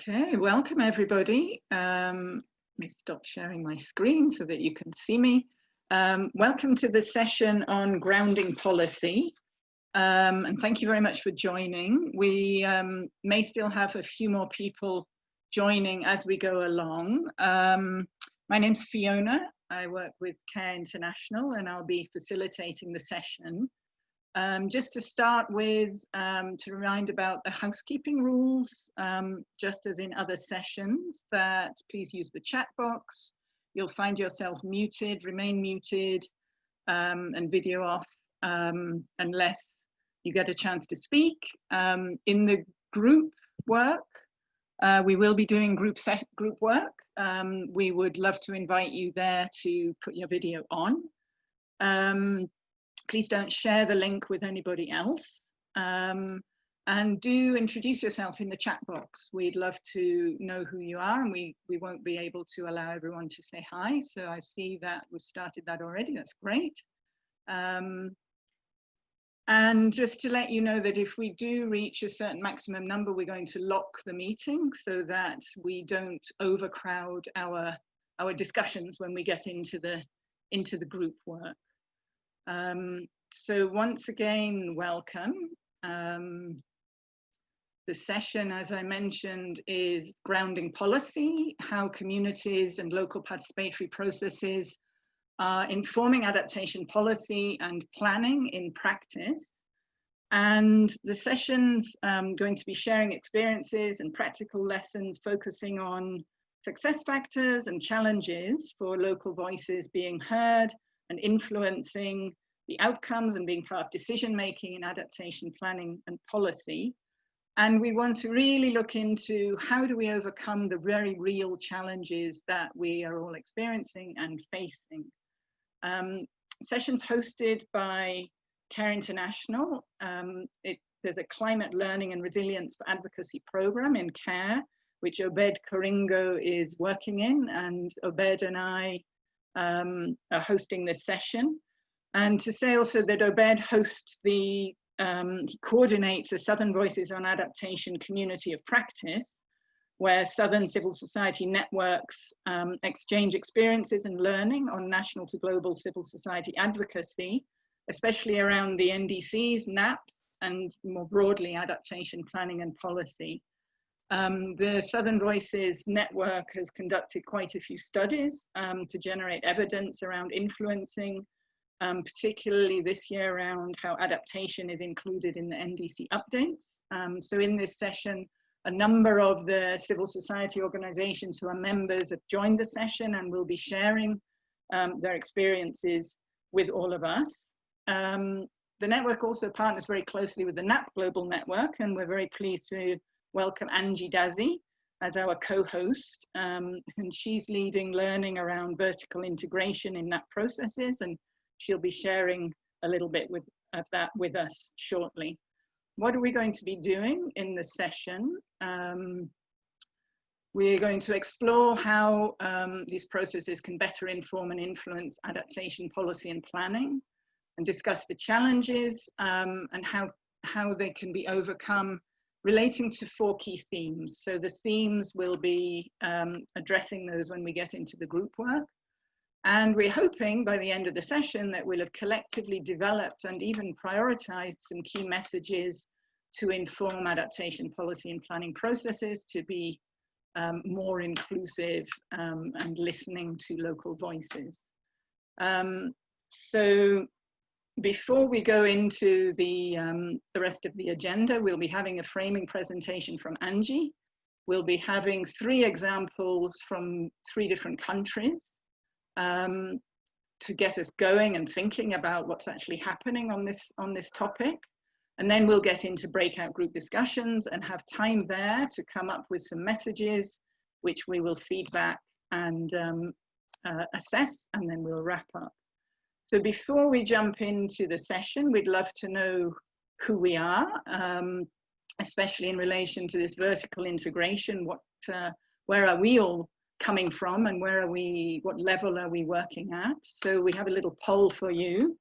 Okay, welcome everybody. Um, let me stop sharing my screen so that you can see me. Um, welcome to the session on grounding policy. Um, and thank you very much for joining. We um, may still have a few more people joining as we go along. Um, my name's Fiona. I work with CARE International and I'll be facilitating the session. Um, just to start with, um, to remind about the housekeeping rules, um, just as in other sessions, that please use the chat box. You'll find yourself muted, remain muted, um, and video off um, unless you get a chance to speak. Um, in the group work, uh, we will be doing group set group work. we would love to invite you there to put your video on. Um, please don't share the link with anybody else. Um, and do introduce yourself in the chat box. We'd love to know who you are and we, we won't be able to allow everyone to say hi. So I see that we've started that already, that's great. Um, and just to let you know that if we do reach a certain maximum number, we're going to lock the meeting so that we don't overcrowd our, our discussions when we get into the, into the group work. Um, so once again, welcome. Um, the session, as I mentioned, is grounding policy, how communities and local participatory processes are informing adaptation policy and planning in practice. And the session's um, going to be sharing experiences and practical lessons focusing on success factors and challenges for local voices being heard and influencing the outcomes and being part of decision making and adaptation planning and policy. And we want to really look into how do we overcome the very real challenges that we are all experiencing and facing. Um, sessions hosted by CARE International. Um, it, there's a climate learning and resilience for advocacy program in CARE, which Obed Koringo is working in, and Obed and I um, are hosting this session. And to say also that Obed hosts the, um, he coordinates the Southern Voices on Adaptation community of practice, where Southern civil society networks um, exchange experiences and learning on national to global civil society advocacy, especially around the NDCs, NAPs, and more broadly adaptation planning and policy. Um, the Southern Voices Network has conducted quite a few studies um, to generate evidence around influencing um, particularly this year around how adaptation is included in the NDC updates. Um, so in this session, a number of the civil society organizations who are members have joined the session and will be sharing um, their experiences with all of us. Um, the network also partners very closely with the NAP Global Network and we're very pleased to welcome Angie Daze as our co-host um, and she's leading learning around vertical integration in NAP processes and she'll be sharing a little bit with, of that with us shortly. What are we going to be doing in the session? Um, we're going to explore how um, these processes can better inform and influence adaptation policy and planning and discuss the challenges um, and how, how they can be overcome relating to four key themes. So the themes will be um, addressing those when we get into the group work. And we're hoping by the end of the session that we'll have collectively developed and even prioritized some key messages to inform adaptation policy and planning processes to be um, more inclusive um, and listening to local voices. Um, so before we go into the, um, the rest of the agenda, we'll be having a framing presentation from Angie. We'll be having three examples from three different countries um, to get us going and thinking about what's actually happening on this on this topic. And then we'll get into breakout group discussions and have time there to come up with some messages, which we will feedback and um, uh, assess, and then we'll wrap up. So before we jump into the session, we'd love to know who we are, um, especially in relation to this vertical integration. What, uh, where are we all coming from and where are we, what level are we working at? So we have a little poll for you.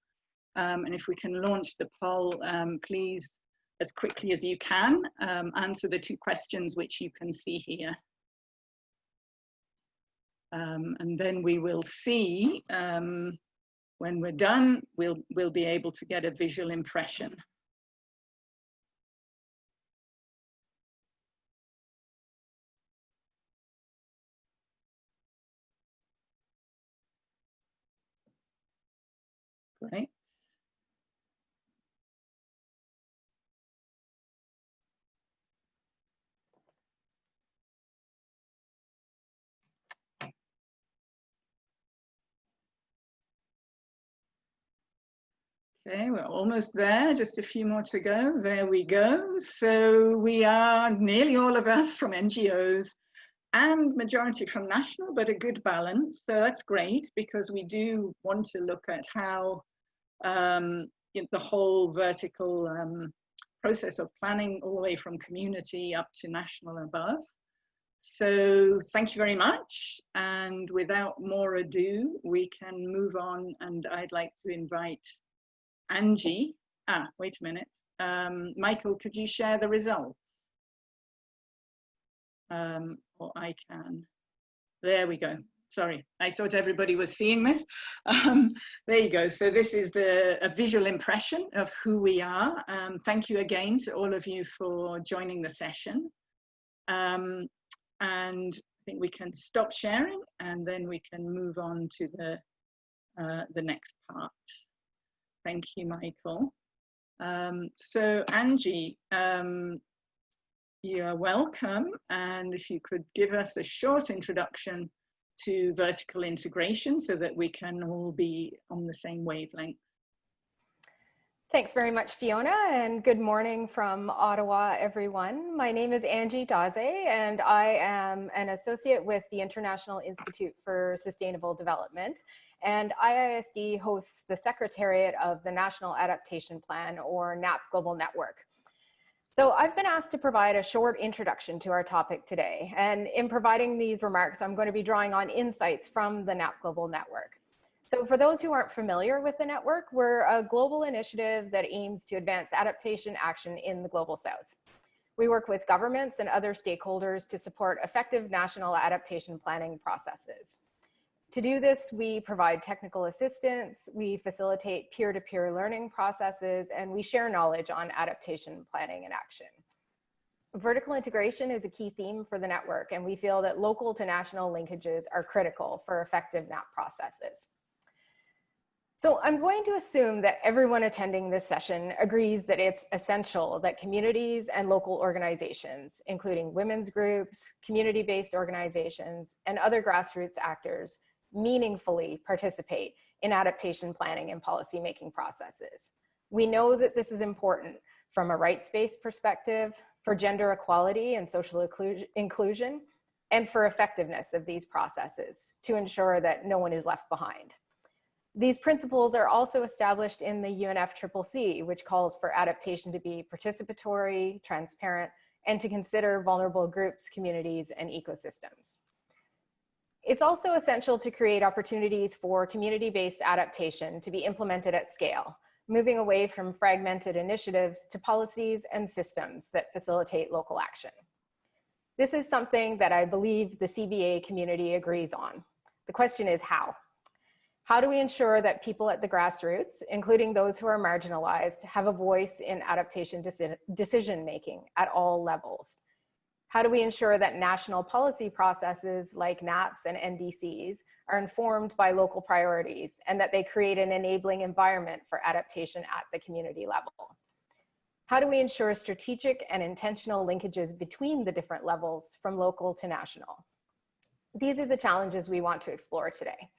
Um, and if we can launch the poll, um, please as quickly as you can, um, answer the two questions which you can see here. Um, and then we will see um, when we're done, we'll, we'll be able to get a visual impression. Great. Okay, we're almost there, just a few more to go. There we go. So we are nearly all of us from NGOs and majority from national, but a good balance. So that's great because we do want to look at how um, the whole vertical um, process of planning all the way from community up to national above. So thank you very much. And without more ado, we can move on and I'd like to invite Angie, ah, wait a minute. Um, Michael, could you share the results? Um, or I can. There we go. Sorry, I thought everybody was seeing this. Um, there you go. So this is the a visual impression of who we are. Um, thank you again to all of you for joining the session. Um, and I think we can stop sharing and then we can move on to the, uh, the next part. Thank you, Michael. Um, so Angie, um, you are welcome. And if you could give us a short introduction to vertical integration so that we can all be on the same wavelength. Thanks very much, Fiona, and good morning from Ottawa, everyone. My name is Angie Daze, and I am an associate with the International Institute for Sustainable Development. And IISD hosts the Secretariat of the National Adaptation Plan, or NAP Global Network. So I've been asked to provide a short introduction to our topic today. And in providing these remarks, I'm going to be drawing on insights from the NAP Global Network. So for those who aren't familiar with the network, we're a global initiative that aims to advance adaptation action in the Global South. We work with governments and other stakeholders to support effective national adaptation planning processes. To do this, we provide technical assistance, we facilitate peer-to-peer -peer learning processes, and we share knowledge on adaptation planning and action. Vertical integration is a key theme for the network, and we feel that local to national linkages are critical for effective NAP processes. So I'm going to assume that everyone attending this session agrees that it's essential that communities and local organizations, including women's groups, community-based organizations, and other grassroots actors meaningfully participate in adaptation planning and policymaking processes. We know that this is important from a rights-based perspective, for gender equality and social inclusion, and for effectiveness of these processes to ensure that no one is left behind. These principles are also established in the UNFCCC, which calls for adaptation to be participatory, transparent, and to consider vulnerable groups, communities, and ecosystems. It's also essential to create opportunities for community-based adaptation to be implemented at scale, moving away from fragmented initiatives to policies and systems that facilitate local action. This is something that I believe the CBA community agrees on. The question is how? How do we ensure that people at the grassroots, including those who are marginalized, have a voice in adaptation decision-making at all levels? How do we ensure that national policy processes like NAPs and NDCs are informed by local priorities and that they create an enabling environment for adaptation at the community level? How do we ensure strategic and intentional linkages between the different levels from local to national? These are the challenges we want to explore today.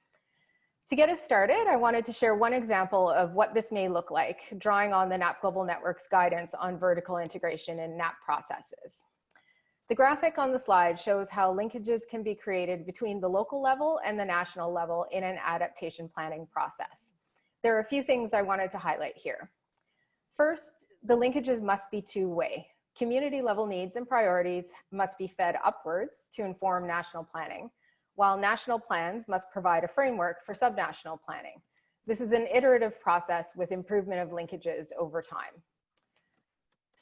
To get us started, I wanted to share one example of what this may look like, drawing on the NAP Global Network's guidance on vertical integration in NAP processes. The graphic on the slide shows how linkages can be created between the local level and the national level in an adaptation planning process. There are a few things I wanted to highlight here. First, the linkages must be two-way. Community level needs and priorities must be fed upwards to inform national planning, while national plans must provide a framework for subnational planning. This is an iterative process with improvement of linkages over time.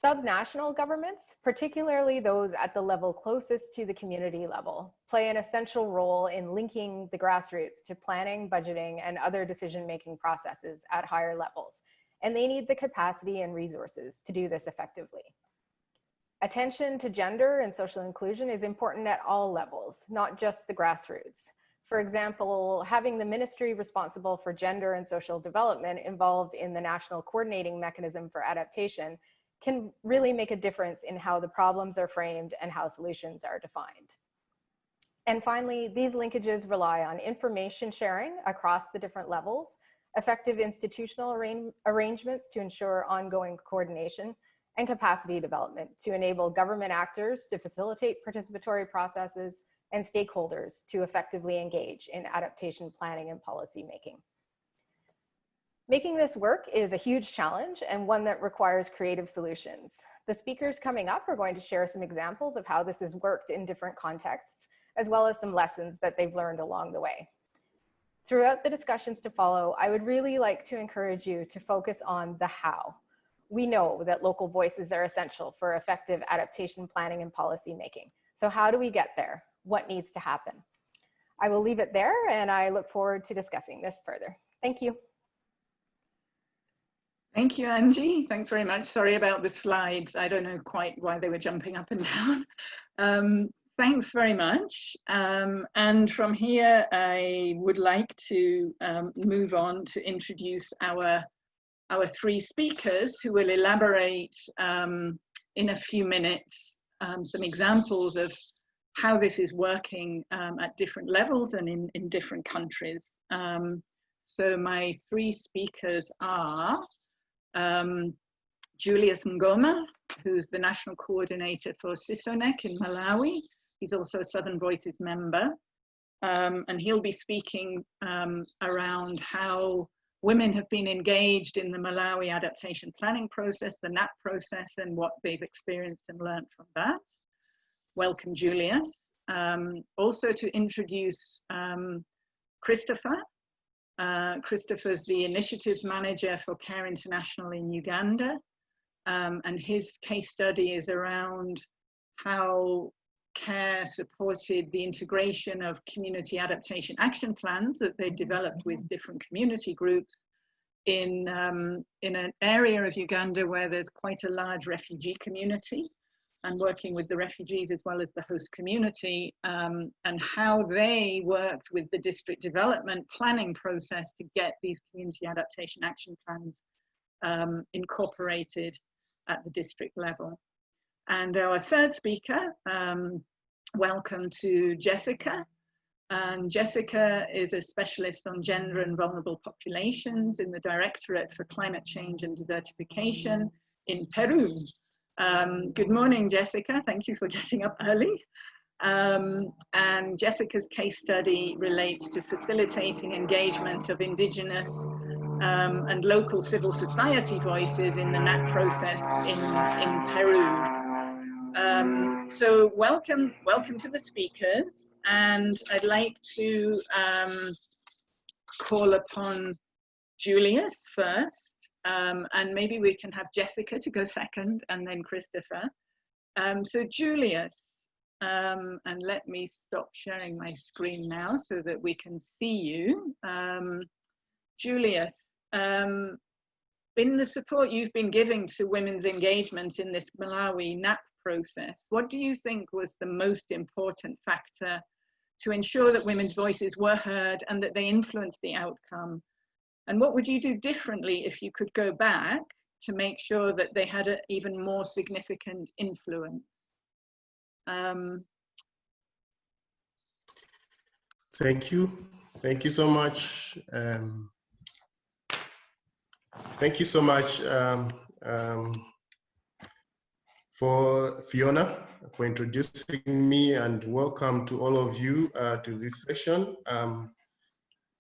Subnational governments, particularly those at the level closest to the community level, play an essential role in linking the grassroots to planning, budgeting, and other decision-making processes at higher levels, and they need the capacity and resources to do this effectively. Attention to gender and social inclusion is important at all levels, not just the grassroots. For example, having the ministry responsible for gender and social development involved in the national coordinating mechanism for adaptation can really make a difference in how the problems are framed and how solutions are defined. And finally, these linkages rely on information sharing across the different levels, effective institutional arrange arrangements to ensure ongoing coordination, and capacity development to enable government actors to facilitate participatory processes and stakeholders to effectively engage in adaptation planning and policy making. Making this work is a huge challenge and one that requires creative solutions. The speakers coming up are going to share some examples of how this has worked in different contexts, as well as some lessons that they've learned along the way. Throughout the discussions to follow, I would really like to encourage you to focus on the how. We know that local voices are essential for effective adaptation planning and policy making. So how do we get there? What needs to happen? I will leave it there and I look forward to discussing this further. Thank you. Thank you, Angie. Thanks very much. Sorry about the slides. I don't know quite why they were jumping up and down. Um, thanks very much. Um, and from here, I would like to um, move on to introduce our, our three speakers who will elaborate um, in a few minutes um, some examples of how this is working um, at different levels and in, in different countries. so my three speakers are um, Julius Ngoma, who's the national coordinator for CISONECC in Malawi. He's also a Southern Voices member. Um, and he'll be speaking um, around how women have been engaged in the Malawi adaptation planning process, the NAP process, and what they've experienced and learned from that. Welcome, Julius. Um, also to introduce um, Christopher, uh, Christopher's the initiatives manager for Care International in Uganda. Um, and his case study is around how CARE supported the integration of community adaptation action plans that they developed with different community groups in, um, in an area of Uganda where there's quite a large refugee community and working with the refugees as well as the host community um, and how they worked with the district development planning process to get these community adaptation action plans um, incorporated at the district level. And our third speaker, um, welcome to Jessica. And Jessica is a specialist on gender and vulnerable populations in the Directorate for Climate Change and Desertification in Peru. Um, good morning, Jessica. Thank you for getting up early. Um, and Jessica's case study relates to facilitating engagement of Indigenous um, and local civil society voices in the NAP process in, in Peru. Um, so welcome, welcome to the speakers. And I'd like to um, call upon Julius first um, and maybe we can have Jessica to go second and then Christopher. Um, so Julius, um, and let me stop sharing my screen now so that we can see you. Um, Julius, um, in the support you've been giving to women's engagement in this Malawi NAP process, what do you think was the most important factor to ensure that women's voices were heard and that they influenced the outcome and what would you do differently if you could go back to make sure that they had an even more significant influence? Um, Thank you. Thank you so much. Um, thank you so much um, um, for Fiona for introducing me and welcome to all of you uh, to this session. Um,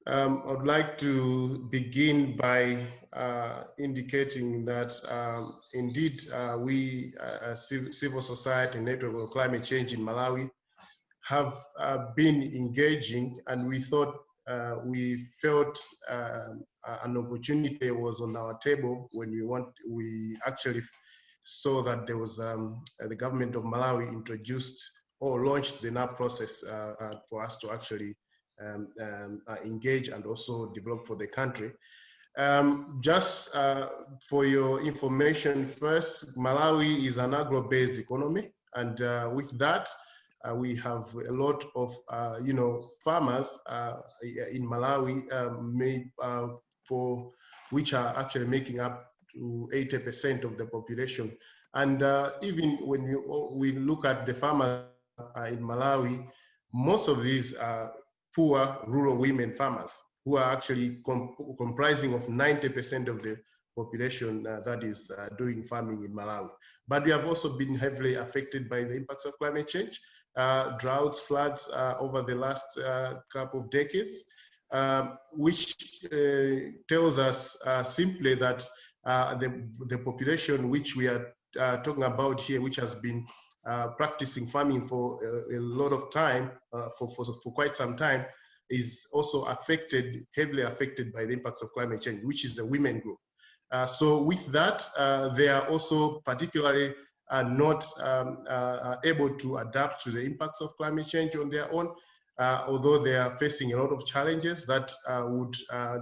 um, I'd like to begin by uh, indicating that um, indeed uh, we, uh, civil society network on climate change in Malawi, have uh, been engaging and we thought uh, we felt um, an opportunity was on our table when we want we actually saw that there was um, the government of Malawi introduced or launched the NAP process uh, uh, for us to actually um, um, uh, engage and also develop for the country. Um, just uh, for your information first, Malawi is an agro-based economy. And uh, with that, uh, we have a lot of, you know, farmers in Malawi um, made, for which are actually making up to 80% of the population. And even when we, we look at the farmers uh, in Malawi, most of these are poor rural women farmers who are actually com comprising of 90% of the population uh, that is uh, doing farming in Malawi. But we have also been heavily affected by the impacts of climate change, uh, droughts, floods uh, over the last uh, couple of decades, um, which tells us simply that the, the population which we are talking about here, which has been uh, practicing farming for a, a lot of time, uh, for, for, for quite some time, is also affected, heavily affected by the impacts of climate change, which is the women group. Uh, so with that, uh, they are also particularly uh, not um, able to adapt to the impacts of climate change on their own, although they are facing a lot of challenges that would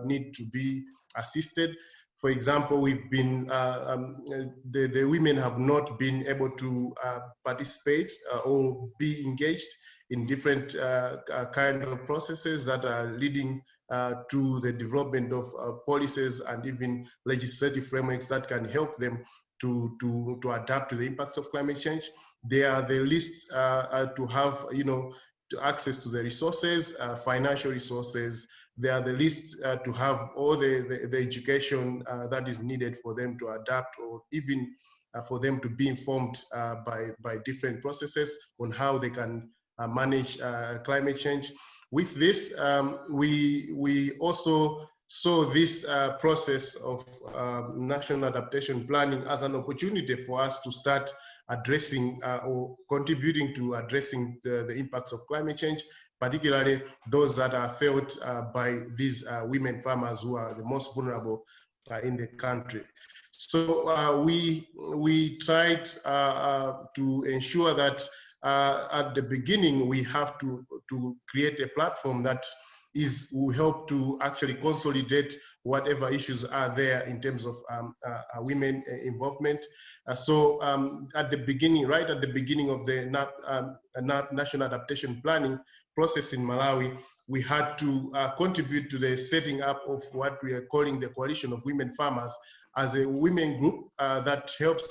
need to be assisted. For example, we've been, uh, um, the, the women have not been able to uh, participate uh, or be engaged in different uh, uh, kind of processes that are leading uh, to the development of policies and even legislative frameworks that can help them to, to, to adapt to the impacts of climate change. They are the least to have, you know, to access to the resources, financial resources, they are the least uh, to have all the, the, the education uh, that is needed for them to adapt or even uh, for them to be informed uh, by, by different processes on how they can uh, manage uh, climate change. With this, um, we, we also saw this process of um, national adaptation planning as an opportunity for us to start addressing or contributing to addressing the, the impacts of climate change particularly those that are felt uh, by these uh, women farmers who are the most vulnerable uh, in the country. So uh, we, we tried uh, uh, to ensure that at the beginning we have to, to create a platform that is will help to actually consolidate whatever issues are there in terms of um, uh, women involvement. Uh, so um, at the beginning, right at the beginning of the NAP, um, National Adaptation Planning, process in Malawi, we had to uh, contribute to the setting up of what we are calling the Coalition of Women Farmers as a women group uh, that helps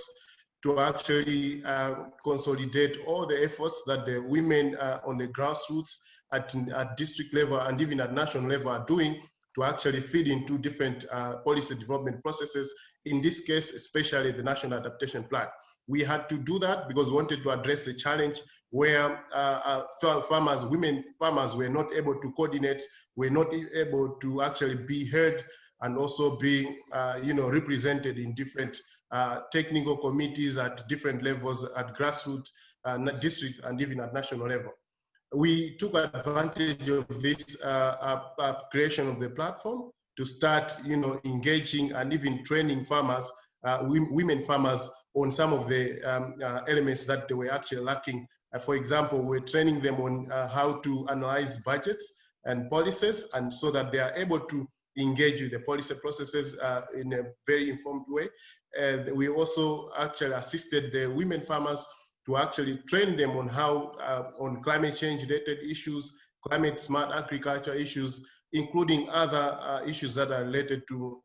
to actually uh, consolidate all the efforts that the women uh, on the grassroots at, at district level and even at national level are doing to actually feed into different uh, policy development processes, in this case, especially the National Adaptation Plan. We had to do that because we wanted to address the challenge where uh, uh, farmers, women farmers were not able to coordinate, were not able to actually be heard and also be, uh, you know, represented in different uh, technical committees at different levels at grassroots, uh, district, and even at national level. We took advantage of this uh, creation of the platform to start, you know, engaging and even training farmers, women farmers on some of the um, uh, elements that they were actually lacking. Uh, for example, we're training them on uh, how to analyze budgets and policies, and so that they are able to engage with the policy processes uh, in a very informed way. And we also actually assisted the women farmers to actually train them on how, uh, on climate change related issues, climate smart agriculture issues, including other uh, issues that are related to,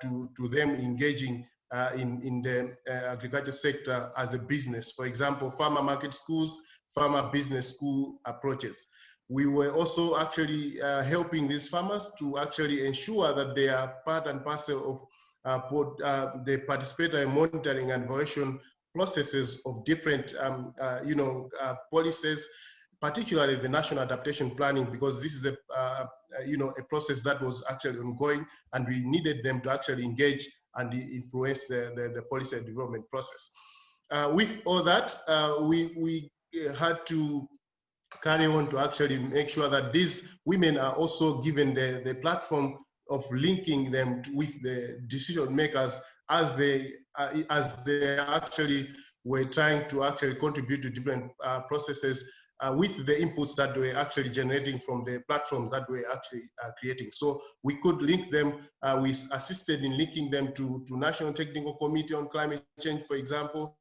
to, to them engaging uh, in, in the uh, agriculture sector as a business. For example, farmer market schools, farmer business school approaches. We were also actually uh, helping these farmers to actually ensure that they are part and parcel of uh, uh, the participatory monitoring and evaluation processes of different, um, you know, policies, particularly the national adaptation planning, because this is a, you know, a process that was actually ongoing, and we needed them to actually engage and influence the, the, the policy development process. Uh, with all that, uh, we, we had to carry on to actually make sure that these women are also given the, the platform of linking them with the decision makers as they uh, as they actually were trying to actually contribute to different uh, processes uh, with the inputs that we're actually generating from the platforms that we're actually uh, creating. So we could link them, uh, we assisted in linking them to, to National Technical Committee on Climate Change, for example,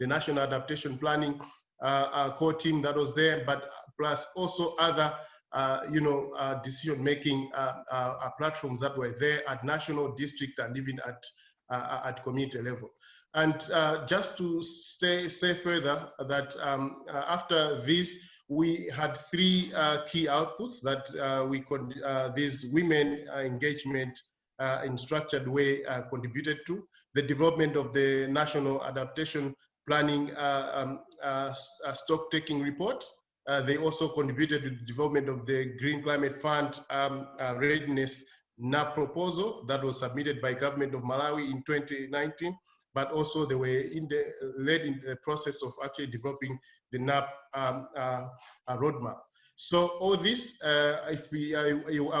the National Adaptation Planning uh, core team that was there, but plus also other uh, you know, uh, decision-making uh, platforms that were there at national, district, and even at at community level. And just to say, say further that um, after this, we had three key outputs that we could, these women engagement uh, in structured way uh, contributed to the development of the national adaptation planning uh, um, stock taking report. Uh, they also contributed to the development of the Green Climate Fund um, uh, readiness NAP proposal that was submitted by government of Malawi in 2019, but also they were in the, led in the process of actually developing the NAP um, uh, roadmap. So all this, uh, if we, I,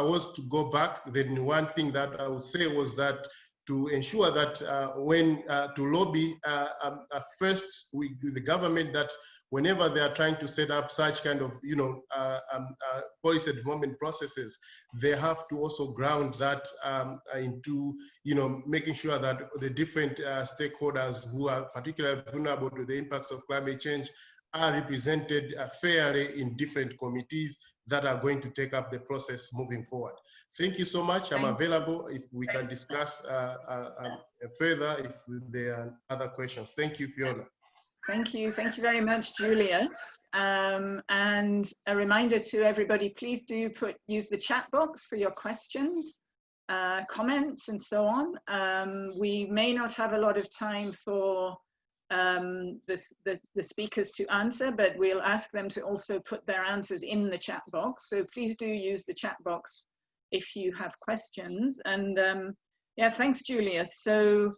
I, was to go back, then one thing that I would say was that to ensure that uh, when uh, to lobby um, first we, the government that whenever they are trying to set up such kind of, you know, uh, um, uh, policy development processes, they have to also ground that um, into, you know, making sure that the different uh, stakeholders who are particularly vulnerable to the impacts of climate change are represented uh, fairly in different committees that are going to take up the process moving forward. Thank you so much. I'm available if we can discuss uh, uh, um, further if there are other questions. Thank you, Fiona. Thank you. Thank you very much, Julius. Um, and a reminder to everybody, please do put use the chat box for your questions, uh, comments, and so on. Um, we may not have a lot of time for um, the, the, the, speakers to answer, but we'll ask them to also put their answers in the chat box. So please do use the chat box if you have questions. And um, yeah, thanks, Julius. So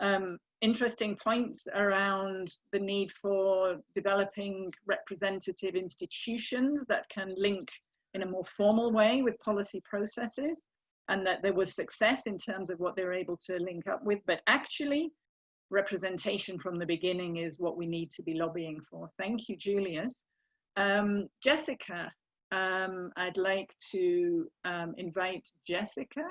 um, interesting points around the need for developing representative institutions that can link in a more formal way with policy processes and that there was success in terms of what they're able to link up with. But actually representation from the beginning is what we need to be lobbying for. Thank you julius. Um, jessica um, i'd like to um, invite jessica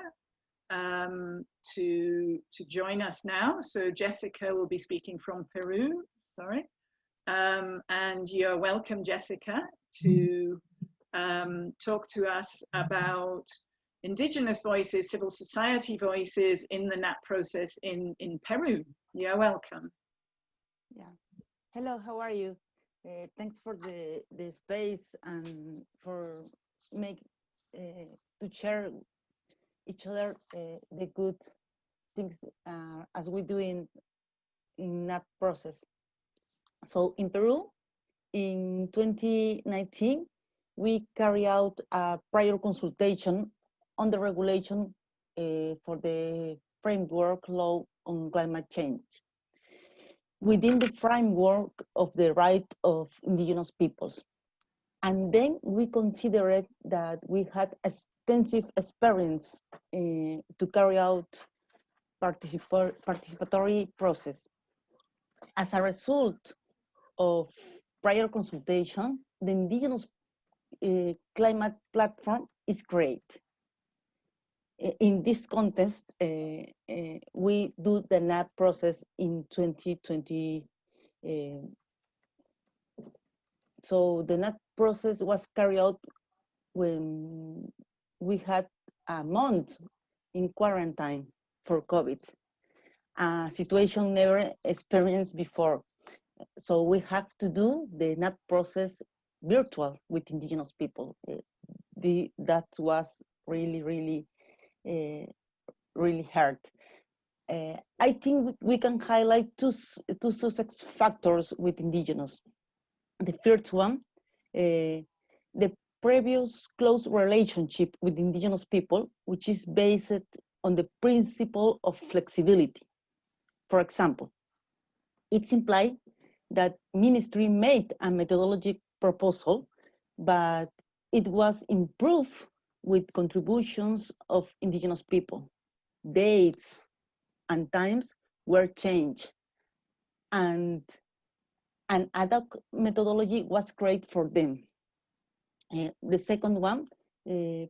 um, to, to join us now. So Jessica will be speaking from Peru, sorry. Um, and you're welcome, Jessica, to um, talk to us about indigenous voices, civil society voices in the NAP process in, in Peru. You're welcome. Yeah. Hello, how are you? Uh, thanks for the, the space and for make uh, to share each other uh, the good things uh, as we do in in that process. So in Peru, in 2019, we carry out a prior consultation on the regulation uh, for the framework law on climate change within the framework of the right of indigenous peoples. And then we considered that we had a extensive experience uh, to carry out participatory process. As a result of prior consultation, the indigenous uh, climate platform is great. In this context, uh, we do the NAP process in 2020. so the NAP process was carried out when we had a month in quarantine for COVID, a situation never experienced before. So we have to do the NAP process virtual with indigenous people. Uh, the, that was really, really, uh, really hard. Uh, I think we can highlight two, two success factors with indigenous. The first one, uh, the previous close relationship with indigenous people, which is based on the principle of flexibility. For example, it's implied that ministry made a methodology proposal, but it was improved with contributions of indigenous people. Dates and times were changed and an ad hoc methodology was created for them. Uh, the second one, uh,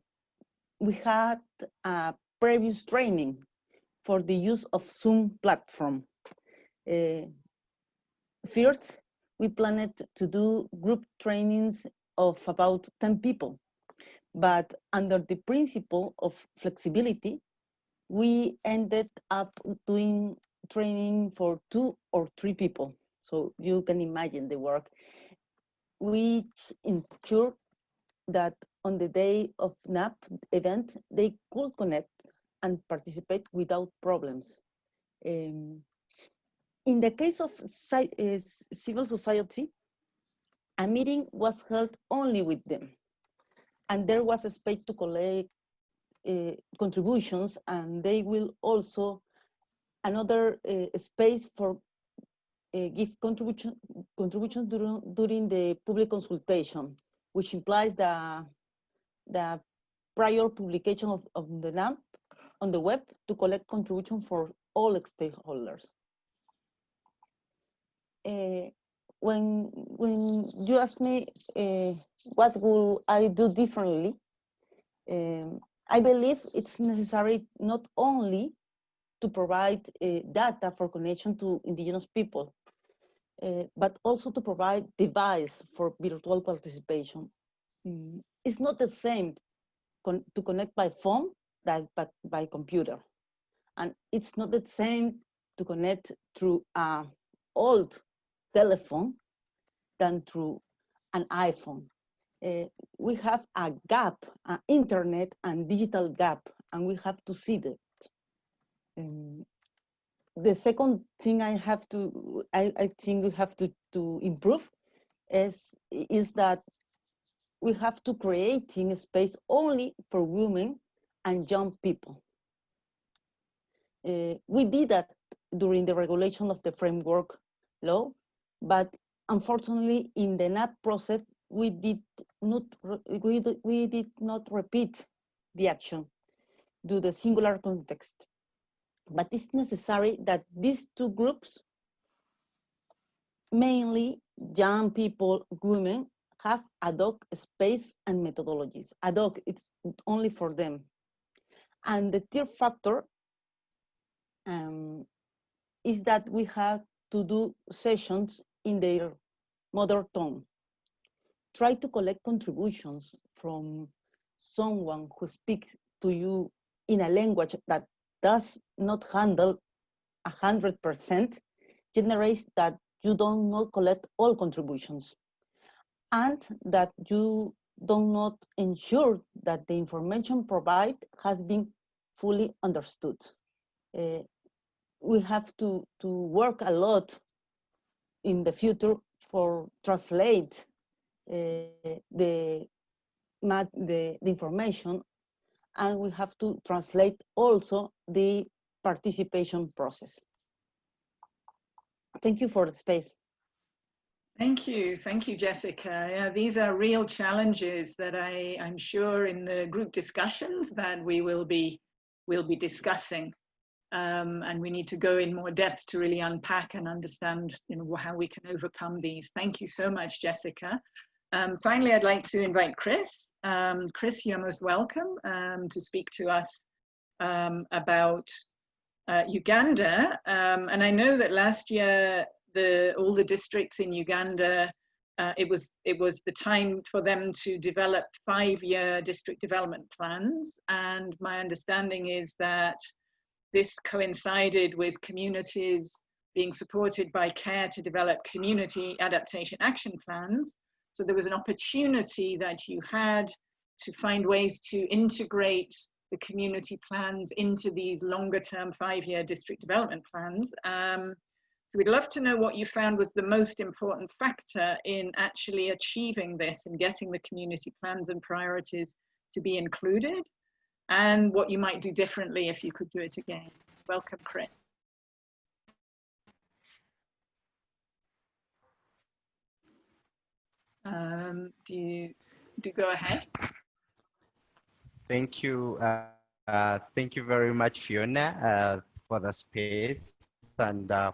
we had a previous training for the use of Zoom platform. Uh, first, we planned to do group trainings of about 10 people, but under the principle of flexibility, we ended up doing training for two or three people. So you can imagine the work, which ensured that on the day of NAP event, they could connect and participate without problems. Um, in the case of uh, civil society, a meeting was held only with them. And there was a space to collect uh, contributions and they will also another uh, space for uh, give contribution contributions during, during the public consultation, which implies the the prior publication of, of the NAP on the web to collect contribution for all stakeholders. Uh, when when you ask me uh, what will I do differently, um, I believe it's necessary not only to provide uh, data for connection to indigenous people, uh, but also to provide device for virtual participation. Mm, it's not the same con to connect by phone that by, by computer. And it's not the same to connect through an old telephone than through an iPhone. Uh, we have a gap, an internet and digital gap, and we have to see that. Um, the second thing I have to, I, I think we have to, to improve is, is that we have to creating a space only for women and young people. Uh, we did that during the regulation of the framework law, but unfortunately in the NAP process, we did not, we, we did not repeat the action due to the singular context. But it's necessary that these two groups, mainly young people, women, have ad hoc space and methodologies. Ad hoc, it's only for them. And the third factor um, is that we have to do sessions in their mother tongue. Try to collect contributions from someone who speaks to you in a language that does not handle 100% generates that you don't not collect all contributions and that you do not ensure that the information provided has been fully understood. Uh, we have to, to work a lot in the future for translate uh, the, the, the information and we have to translate also the participation process. Thank you for the space. Thank you. Thank you, Jessica. Yeah, these are real challenges that I, I'm sure in the group discussions that we will be, will be discussing. Um, and we need to go in more depth to really unpack and understand you know, how we can overcome these. Thank you so much, Jessica. Um, finally, I'd like to invite Chris. Um, Chris, you're most welcome um, to speak to us um, about uh, Uganda. Um, and I know that last year, the, all the districts in Uganda, uh, it, was, it was the time for them to develop five-year district development plans. And my understanding is that this coincided with communities being supported by CARE to develop community adaptation action plans. So there was an opportunity that you had to find ways to integrate the community plans into these longer term five-year district development plans. Um, so we'd love to know what you found was the most important factor in actually achieving this and getting the community plans and priorities to be included and what you might do differently if you could do it again. Welcome, Chris. Um, do you do go ahead? Thank you. Uh, uh, thank you very much, Fiona, uh, for the space. and uh,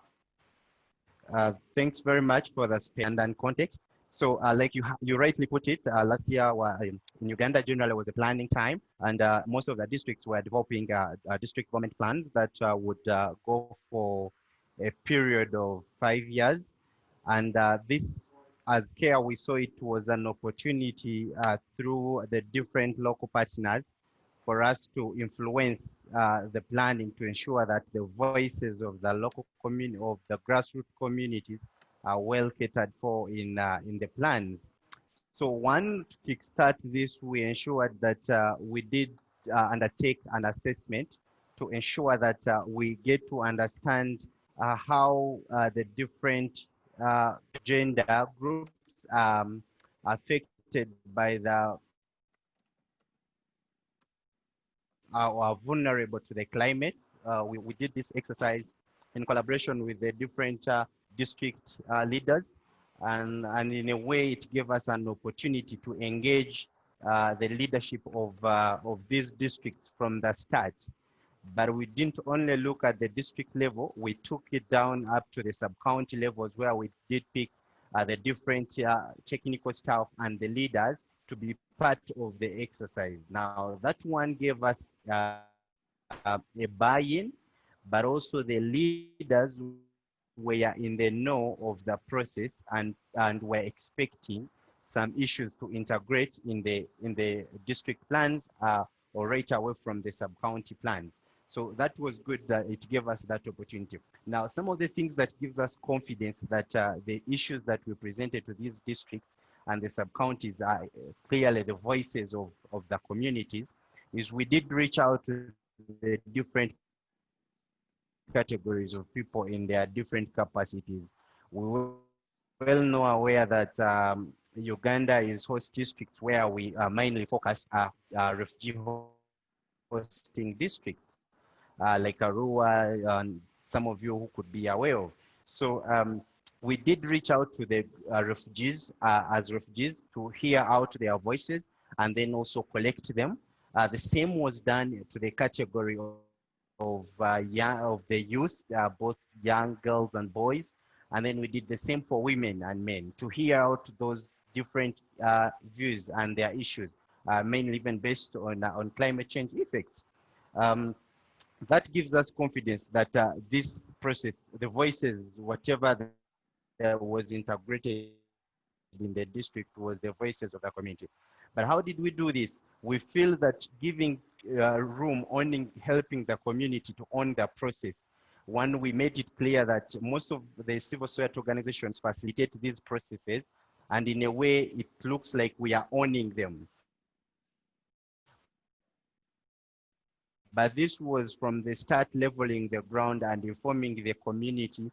uh, thanks very much for the space and context. So uh, like you, you rightly put it, uh, last year in Uganda generally was a planning time and uh, most of the districts were developing district government plans that would go for a period of five years. And this, as CARE, we saw it was an opportunity through the different local partners for us to influence uh, the planning to ensure that the voices of the local community, of the grassroots communities are well catered for in, uh, in the plans. So one, to kickstart this, we ensured that uh, we did uh, undertake an assessment to ensure that uh, we get to understand uh, how the different gender groups um, affected by the are vulnerable to the climate. Uh, we, we did this exercise in collaboration with the different uh, district uh, leaders. And, and in a way, it gave us an opportunity to engage uh, the leadership of, uh, of these districts from the start. But we didn't only look at the district level, we took it down up to the sub-county levels where we did pick uh, the different technical staff and the leaders to be part of the exercise. Now, that one gave us uh, uh, a buy-in, but also the leaders were in the know of the process and, and were expecting some issues to integrate in the, in the district plans uh, or right away from the sub-county plans. So that was good that it gave us that opportunity. Now, some of the things that gives us confidence that uh, the issues that we presented to these districts and the sub-counties are clearly the voices of, of the communities, is we did reach out to the different categories of people in their different capacities. We well know aware that um, Uganda is host districts where we uh, mainly focus are uh, refugee hosting districts, uh, like Arua, and some of you who could be aware of. So um, we did reach out to the uh, refugees uh, as refugees to hear out their voices and then also collect them. Uh, the same was done to the category of, uh, young, of the youth, uh, both young girls and boys. And then we did the same for women and men to hear out those different uh, views and their issues, mainly even based on, on climate change effects. Um, that gives us confidence that this process, the voices, whatever uh, was integrated in the district was the voices of the community. But how did we do this? We feel that giving uh, room, owning, helping the community to own the process. One, we made it clear that most of the civil society organizations facilitate these processes, and in a way, it looks like we are owning them. But this was from the start leveling the ground and informing the community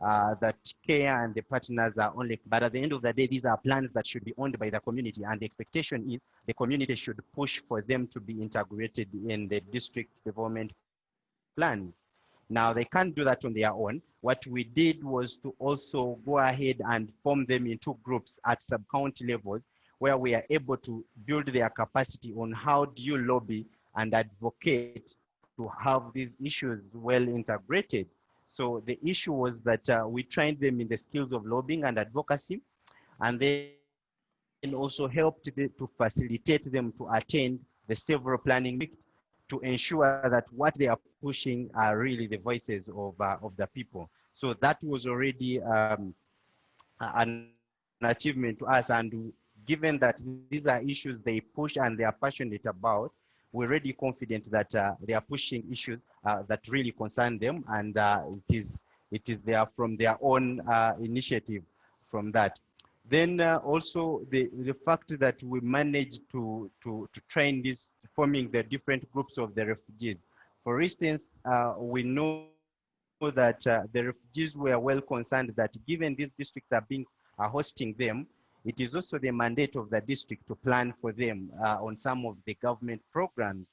uh, that care and the partners are only, but at the end of the day, these are plans that should be owned by the community. And the expectation is the community should push for them to be integrated in the district development plans. Now, they can't do that on their own. What we did was to also go ahead and form them into groups at sub-county levels where we are able to build their capacity on how do you lobby and advocate to have these issues well integrated so the issue was that uh, we trained them in the skills of lobbying and advocacy, and then also helped to facilitate them to attend the several planning to ensure that what they are pushing are really the voices of, uh, of the people. So that was already um, an achievement to us. And given that these are issues they push and they are passionate about, we're really confident that uh, they are pushing issues uh, that really concern them and uh, it is it is there from their own uh, initiative from that. Then uh, also the, the fact that we managed to, to, to train this, forming the different groups of the refugees. For instance, uh, we know that the refugees were well concerned that given these districts are being are hosting them, it is also the mandate of the district to plan for them uh, on some of the government programs.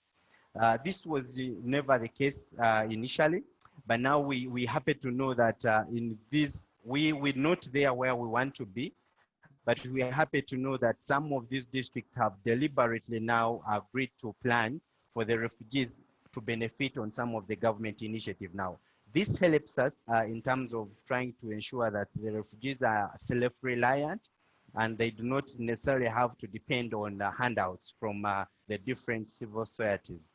Uh, this was never the case uh, initially, but now we, we happy to know that uh, in this, we, we're not there where we want to be, but we are happy to know that some of these districts have deliberately now agreed to plan for the refugees to benefit on some of the government initiative now. this helps us uh, in terms of trying to ensure that the refugees are self-reliant and they do not necessarily have to depend on uh, handouts from uh, the different civil societies.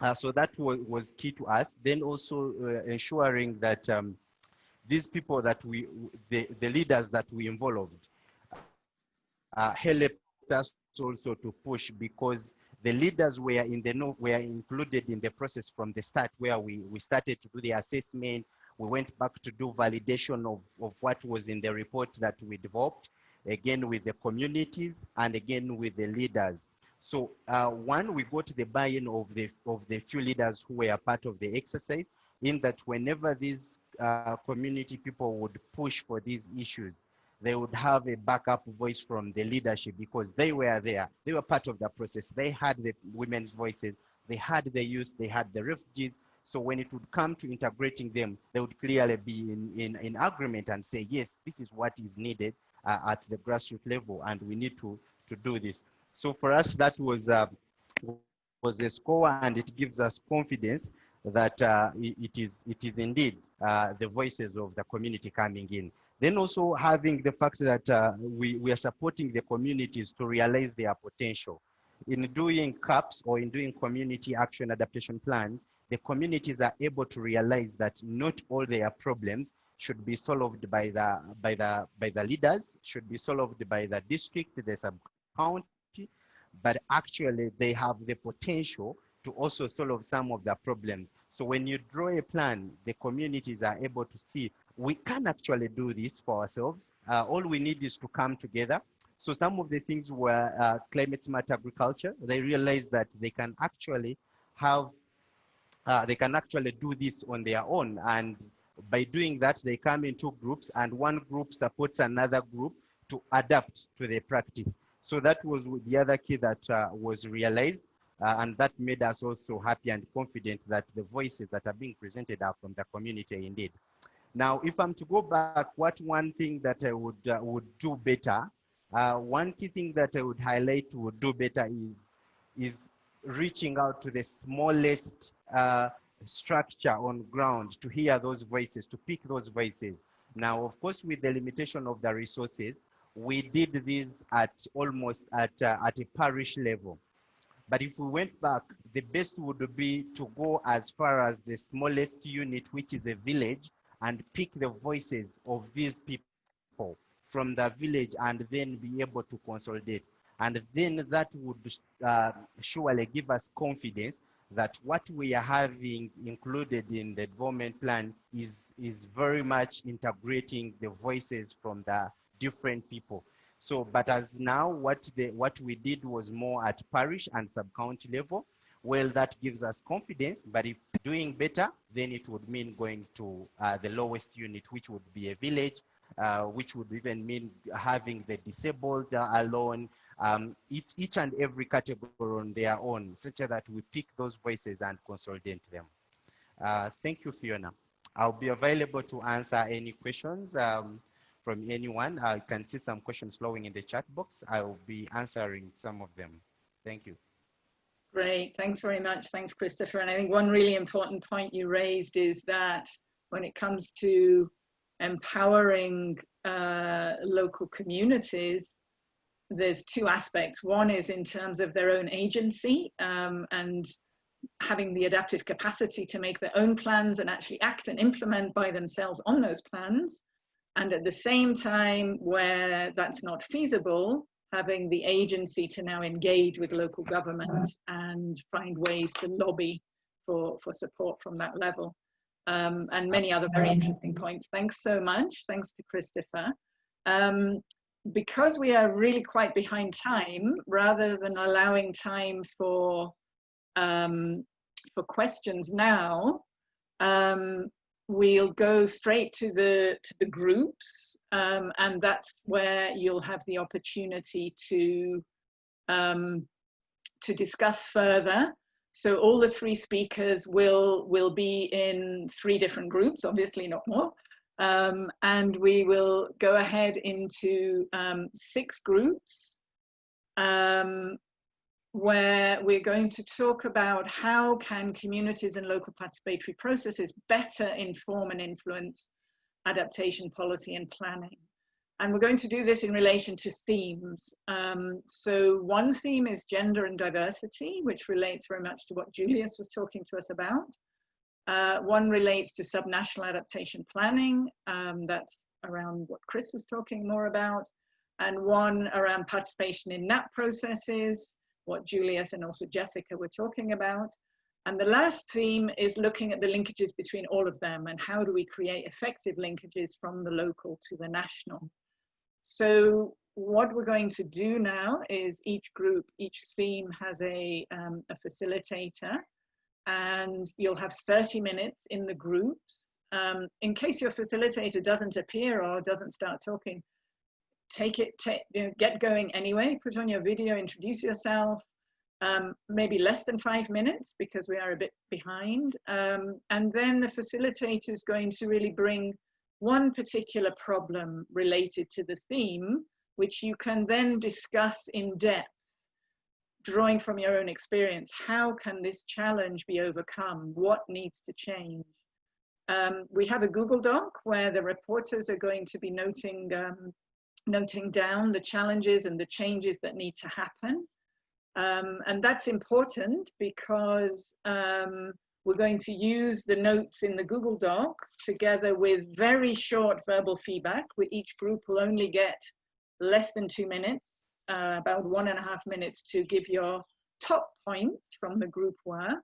Uh, so that was, key to us. Then also uh, ensuring that um, these people that we, the, the leaders that we involved, uh, helped us also to push because the leaders were in the know were included in the process from the start where we, we started to do the assessment. We went back to do validation of, of what was in the report that we developed, again with the communities and again with the leaders. So uh, one, we got the buy-in of the, of the few leaders who were part of the exercise in that whenever these uh, community people would push for these issues, they would have a backup voice from the leadership because they were there. They were part of the process. They had the women's voices, they had the youth, they had the refugees. So when it would come to integrating them, they would clearly be in, in, in agreement and say, yes, this is what is needed uh, at the grassroots level and we need to, to do this. So for us, that was, uh, was a score and it gives us confidence that uh, it, is, it is indeed uh, the voices of the community coming in. Then also having the fact that uh, we, we are supporting the communities to realize their potential. In doing CAPs or in doing community action adaptation plans, the communities are able to realize that not all their problems should be solved by the, by the, by the leaders, should be solved by the district, the sub-county, but actually they have the potential to also solve some of the problems. So when you draw a plan, the communities are able to see we can actually do this for ourselves. Uh, all we need is to come together. So some of the things were uh, climate smart agriculture. They realized that they can actually have, uh, they can actually do this on their own. And by doing that, they come into groups and one group supports another group to adapt to the practice. So that was the other key that uh, was realized. Uh, and that made us also happy and confident that the voices that are being presented are from the community indeed. Now, if I'm to go back, what one thing that I would uh, would do better, uh, one key thing that I would highlight would do better is is reaching out to the smallest uh, structure on ground to hear those voices, to pick those voices. Now, of course, with the limitation of the resources, we did this at almost at, uh, at a parish level. But if we went back, the best would be to go as far as the smallest unit, which is a village, and pick the voices of these people from the village and then be able to consolidate. And then that would uh, surely give us confidence that what we are having included in the development plan is, is very much integrating the voices from the different people. So, but as now what, the, what we did was more at parish and sub-county level, well, that gives us confidence, but if doing better, then it would mean going to uh, the lowest unit, which would be a village, uh, which would even mean having the disabled uh, alone, um, each, each and every category on their own, such that we pick those voices and consolidate them. Uh, thank you, Fiona. I'll be available to answer any questions um, from anyone. I can see some questions flowing in the chat box. I will be answering some of them. Thank you. Great, thanks very much. Thanks, Christopher. And I think one really important point you raised is that when it comes to empowering uh, local communities, there's two aspects. One is in terms of their own agency um, and having the adaptive capacity to make their own plans and actually act and implement by themselves on those plans. And at the same time, where that's not feasible, having the agency to now engage with local government and find ways to lobby for, for support from that level. Um, and many other very interesting points. Thanks so much. Thanks to Christopher. Um, because we are really quite behind time, rather than allowing time for um, for questions now, um, we'll go straight to the to the groups um, and that's where you'll have the opportunity to um, to discuss further. So all the three speakers will will be in three different groups obviously not more um, and we will go ahead into um, six groups um, where we're going to talk about how can communities and local participatory processes better inform and influence adaptation policy and planning. And we're going to do this in relation to themes. Um, so one theme is gender and diversity, which relates very much to what Julius was talking to us about. Uh, one relates to subnational adaptation planning. Um, that's around what Chris was talking more about. And one around participation in NAP processes, what Julius and also Jessica were talking about. And the last theme is looking at the linkages between all of them and how do we create effective linkages from the local to the national. So what we're going to do now is each group, each theme has a, um, a facilitator and you'll have 30 minutes in the groups. Um, in case your facilitator doesn't appear or doesn't start talking, take it, take, you know, get going anyway, put on your video, introduce yourself, um, maybe less than five minutes because we are a bit behind. Um, and then the facilitator is going to really bring one particular problem related to the theme, which you can then discuss in depth drawing from your own experience, how can this challenge be overcome? What needs to change? Um, we have a Google Doc where the reporters are going to be noting, um, noting down the challenges and the changes that need to happen. Um, and that's important because um, we're going to use the notes in the Google Doc together with very short verbal feedback. We, each group will only get less than two minutes uh, about one and a half minutes to give your top points from the group work.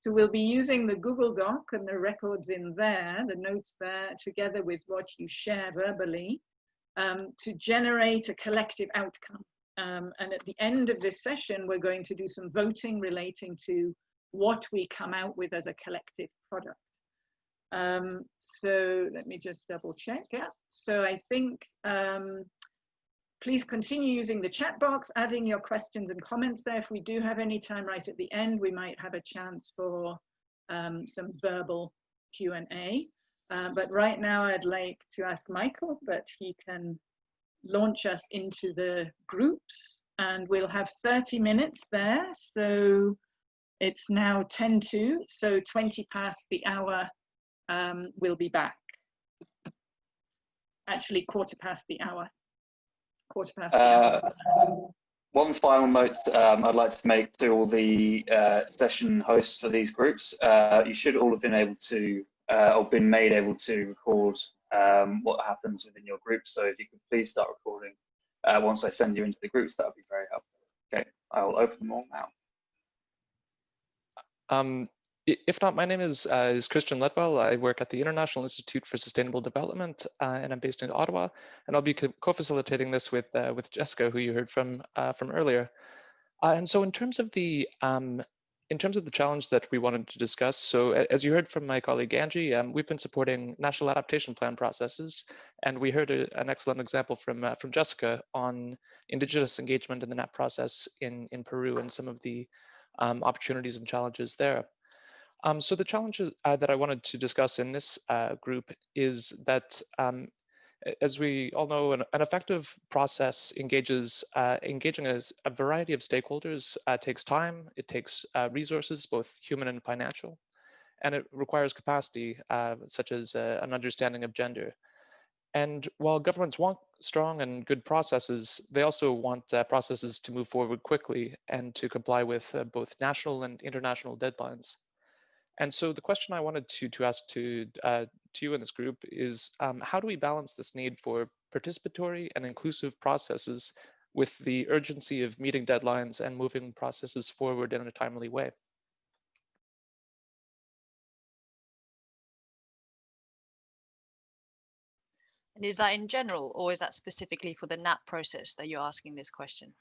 So we'll be using the Google Doc and the records in there, the notes there, together with what you share verbally, um, to generate a collective outcome. Um, and at the end of this session, we're going to do some voting relating to what we come out with as a collective product. Um, so let me just double check. Yeah. So I think um, Please continue using the chat box, adding your questions and comments there. If we do have any time right at the end, we might have a chance for um, some verbal Q&A. Uh, but right now I'd like to ask Michael that he can launch us into the groups and we'll have 30 minutes there. So it's now 10 to, so 20 past the hour, um, we'll be back. Actually quarter past the hour quarter past. Uh, one final note um, I'd like to make to all the uh, session hosts for these groups. Uh, you should all have been able to, uh, or been made able to record um, what happens within your group. So if you could please start recording uh, once I send you into the groups, that would be very helpful. Okay, I will open them all now. Um, if not, my name is, uh, is Christian Ledwell. I work at the International Institute for Sustainable Development, uh, and I'm based in Ottawa. And I'll be co-facilitating this with uh, with Jessica, who you heard from uh, from earlier. Uh, and so, in terms of the um, in terms of the challenge that we wanted to discuss, so as you heard from my colleague Angie, um, we've been supporting national adaptation plan processes, and we heard a, an excellent example from uh, from Jessica on indigenous engagement in the NAP process in in Peru and some of the um, opportunities and challenges there. Um, so the challenge uh, that I wanted to discuss in this uh, group is that, um, as we all know, an, an effective process engages uh, engaging a, a, variety of stakeholders uh, takes time, it takes uh, resources, both human and financial, and it requires capacity, uh, such as an understanding of gender. And while governments want strong and good processes, they also want processes to move forward quickly and to comply with both national and international deadlines. And so the question I wanted to, to ask to, uh, to you in this group is um, how do we balance this need for participatory and inclusive processes with the urgency of meeting deadlines and moving processes forward in a timely way? And is that in general, or is that specifically for the NAP process that you're asking this question?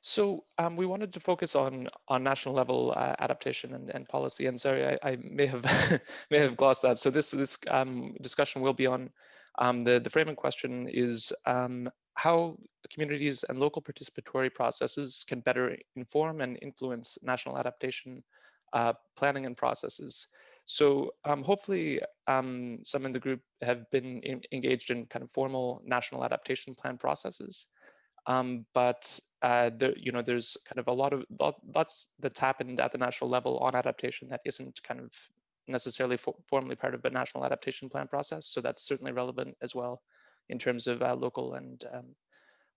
So um, we wanted to focus on on national level uh, adaptation and, and policy. And sorry, I, I may have may have glossed that. So this this um, discussion will be on um, the the framing question is um, how communities and local participatory processes can better inform and influence national adaptation uh, planning and processes. So um, hopefully um, some in the group have been in, engaged in kind of formal national adaptation plan processes. But uh, there, you know, there's kind of a lot of lots that's happened at the national level on adaptation that isn't kind of necessarily for, formally part of a national adaptation plan process. So that's certainly relevant as well in terms of uh, local and um,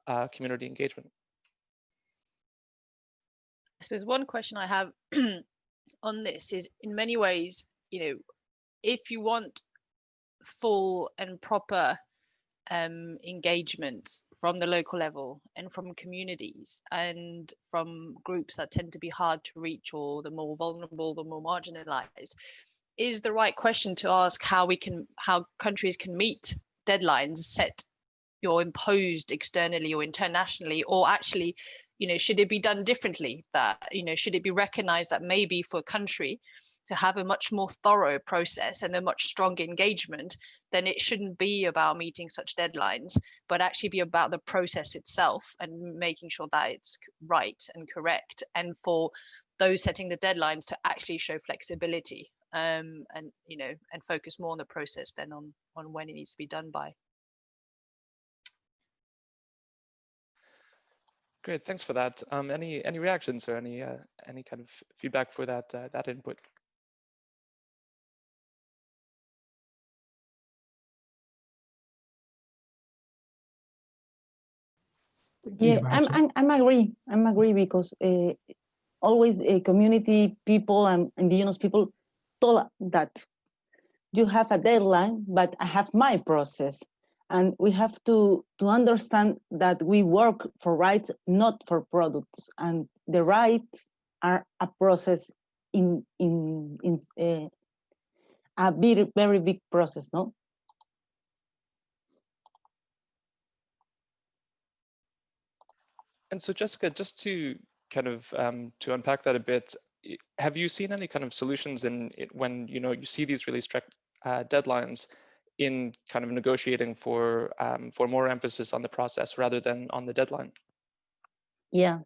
uh, community engagement. I suppose one question I have on this is in many ways, you know, if you want full and proper um, engagement from the local level and from communities and from groups that tend to be hard to reach or the more vulnerable, the more marginalized, is the right question to ask how we can, how countries can meet deadlines set or imposed externally or internationally, or actually you know should it be done differently that you know should it be recognized that maybe for a country to have a much more thorough process and a much stronger engagement then it shouldn't be about meeting such deadlines but actually be about the process itself and making sure that it's right and correct and for those setting the deadlines to actually show flexibility um, and you know and focus more on the process than on on when it needs to be done by Great, thanks for that. Um, any any reactions or any uh, any kind of feedback for that uh, that input? Yeah, I'm, I'm I'm agree. I'm agree because uh, always uh, community people and indigenous people told that you have a deadline, but I have my process. And we have to to understand that we work for rights not for products. And the rights are a process in in in uh, a very very big process no and so jessica just to kind of um, to unpack that a bit have you seen any kind of solutions in it when you know you see these really strict uh, deadlines in kind of negotiating for um, for more emphasis on the process rather than on the deadline? Yeah,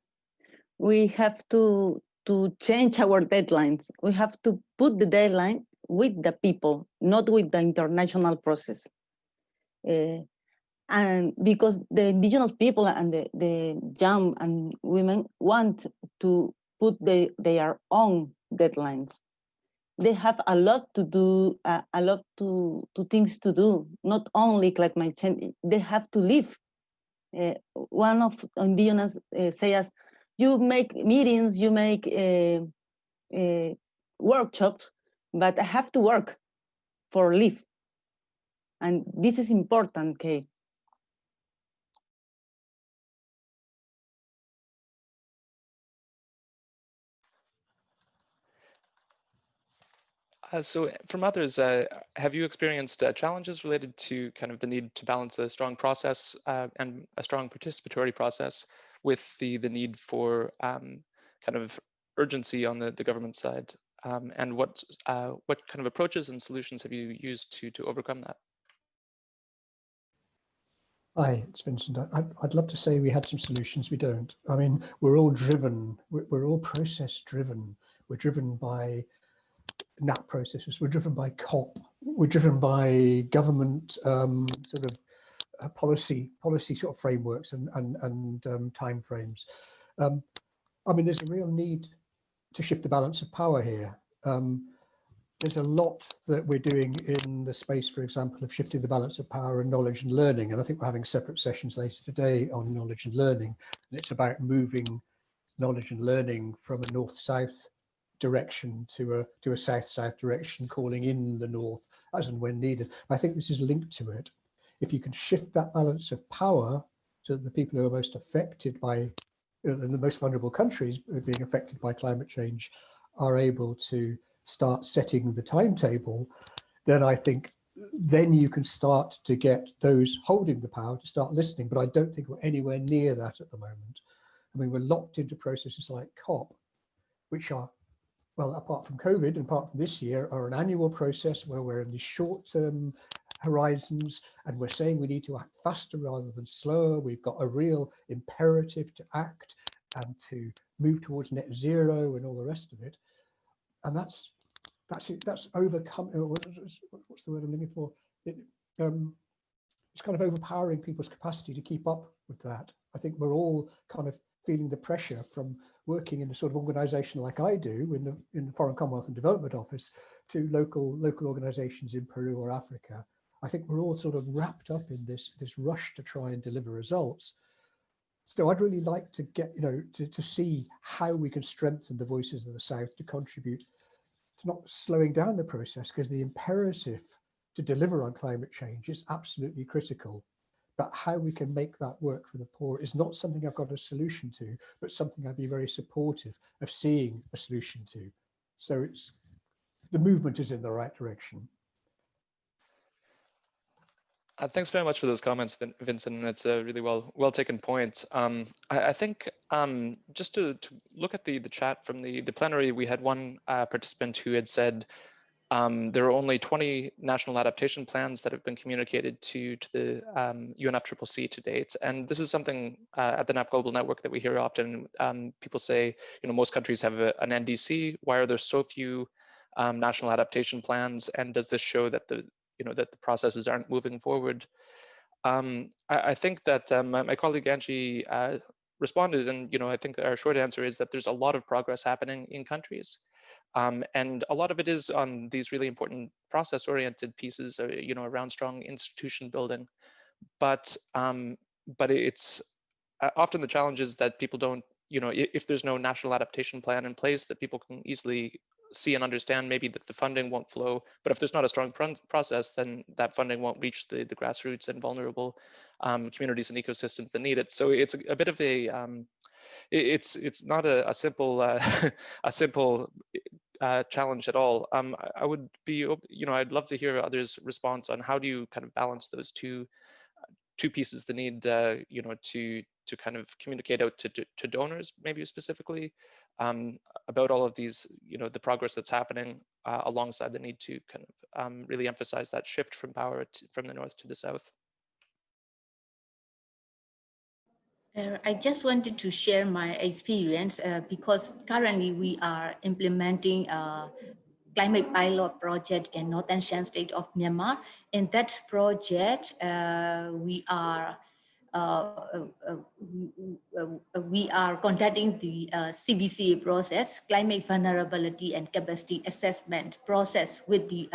we have to to change our deadlines. We have to put the deadline with the people, not with the international process. Uh, and because the indigenous people and the, the young and women want to put the, their own deadlines they have a lot to do, uh, a lot to, to things to do, not only climate change, they have to live. Uh, one of indigenous uh, says, you make meetings, you make uh, uh, workshops, but I have to work for live. And this is important, Kate. Uh, so from others, uh, have you experienced uh, challenges related to kind of the need to balance a strong process uh, and a strong participatory process with the, the need for um, kind of urgency on the, the government side? Um, and what, uh, what kind of approaches and solutions have you used to, to overcome that? Hi, it's Vincent. I'd, I'd love to say we had some solutions. We don't. I mean, we're all driven, we're, we're all process driven. We're driven by NAP processes. We're driven by COP. We're driven by government um, sort of uh, policy policy sort of frameworks and and and um, time frames. Um, I mean, there's a real need to shift the balance of power here. Um, there's a lot that we're doing in the space, for example, of shifting the balance of power and knowledge and learning. And I think we're having separate sessions later today on knowledge and learning. And it's about moving knowledge and learning from a north-south direction to a to a south-south direction, calling in the north as and when needed. I think this is linked to it. If you can shift that balance of power to the people who are most affected by uh, the most vulnerable countries being affected by climate change are able to start setting the timetable, then I think then you can start to get those holding the power to start listening. But I don't think we're anywhere near that at the moment. I mean, we're locked into processes like COP, which are well, apart from COVID and apart from this year, are an annual process where we're in the short-term horizons and we're saying we need to act faster rather than slower. We've got a real imperative to act and to move towards net zero and all the rest of it. And that's that's it. That's overcome. Uh, what's the word I'm looking for? It, um, it's kind of overpowering people's capacity to keep up with that. I think we're all kind of feeling the pressure from working in a sort of organization like I do in the in the Foreign Commonwealth and Development Office to local local organizations in Peru or Africa. I think we're all sort of wrapped up in this this rush to try and deliver results. So I'd really like to get, you know, to, to see how we can strengthen the voices of the South to contribute to not slowing down the process because the imperative to deliver on climate change is absolutely critical. But how we can make that work for the poor is not something I've got a solution to, but something I'd be very supportive of seeing a solution to. So it's the movement is in the right direction. Uh, thanks very much for those comments, Vin Vincent. It's a really well well taken point. Um, I, I, think um, just to, to, look at the the chat from the the plenary, we had one uh, participant who had said um, there are only 20 national adaptation plans that have been communicated to, to the um, UNFCCC to date. And this is something uh, at the NAP Global Network that we hear often. Um, people say, you know, most countries have a, an NDC. Why are there so few um, national adaptation plans? And does this show that the, you know, that the processes aren't moving forward? Um, I, I, think that um, my colleague Angie uh, responded, and you know, I think our short answer is that there's a lot of progress happening in countries. Um, and a lot of it is on these really important process-oriented pieces, uh, you know, around strong institution building. But um, but it's uh, often the challenge is that people don't, you know, if, there's no national adaptation plan in place that people can easily see and understand maybe that the funding won't flow. But if there's not a strong process, then that funding won't reach the, the grassroots and vulnerable um, communities and ecosystems that need it. So it's a, a bit of a, um, it's it's not a, a simple uh, a simple uh, challenge at all. Um, I would be, you know, I'd love to hear others' response on how do you kind of balance those two two pieces the need, uh, you know, to to kind of communicate out to, to, to donors, maybe specifically, um, about all of these, you know, the progress that's happening uh, alongside the need to kind of um, really emphasize that shift from power to, from the north to the south. Uh, I just wanted to share my experience uh, because currently we are implementing a climate pilot project in Northern Shan state of Myanmar. In that project, uh, we are uh, uh, we are conducting the CVCA process, climate vulnerability and capacity assessment process with the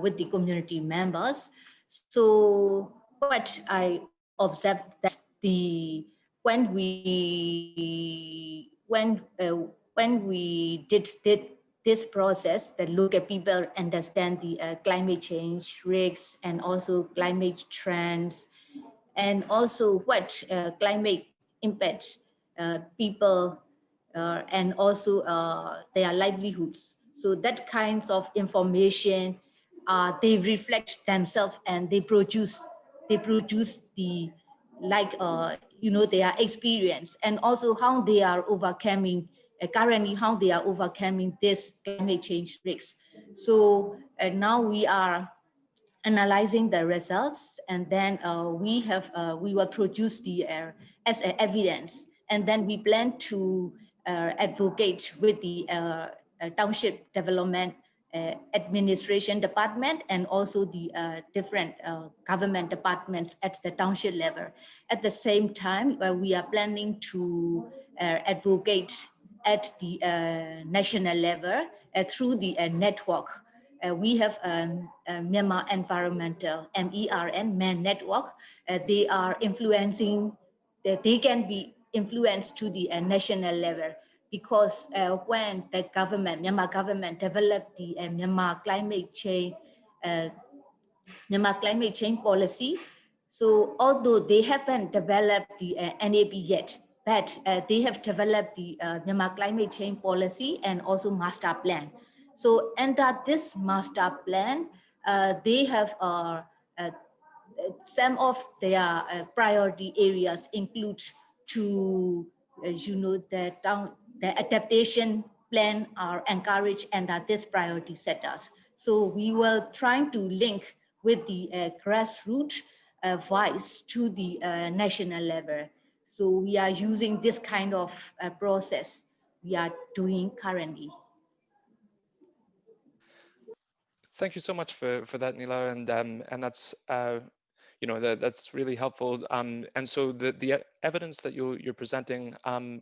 with the community members. So what I observed that the when we when uh, when we did, did this process that look at people understand the uh, climate change risks and also climate trends and also what uh, climate impacts uh, people uh, and also uh, their livelihoods. So that kinds of information, they reflect themselves and they produce they produce the like uh, you know their experience and also how they are overcoming uh, currently how they are overcoming this climate change risks. So uh, now we are analyzing the results and then uh, we have uh, we will produce the uh, as evidence and then we plan to advocate with the township development administration department and also the uh, different uh, government departments at the township level. At the same time, uh, we are planning to uh, advocate at the uh, national level through the network. we have um, Myanmar Environmental MERN MAN network. they are influencing, they can be influenced to the national level because uh, when the government, Myanmar government developed the uh, Myanmar climate change, uh, Myanmar climate change policy, so although they haven't developed the uh, NAP yet, but uh, they have developed the uh, Myanmar climate change policy and also master plan. So under this master plan, they have some of their priority areas include to, you know, the down the adaptation plan are encouraged and are this priority setters. So we were trying to link with the uh, grassroots uh, voice to the uh, national level. So we are using this kind of uh, process we are doing currently. Thank you so much for, for that, Nila. And, um, and that's, uh, you know, that, that's really helpful. Um, and so the, the evidence that you, you're presenting, um,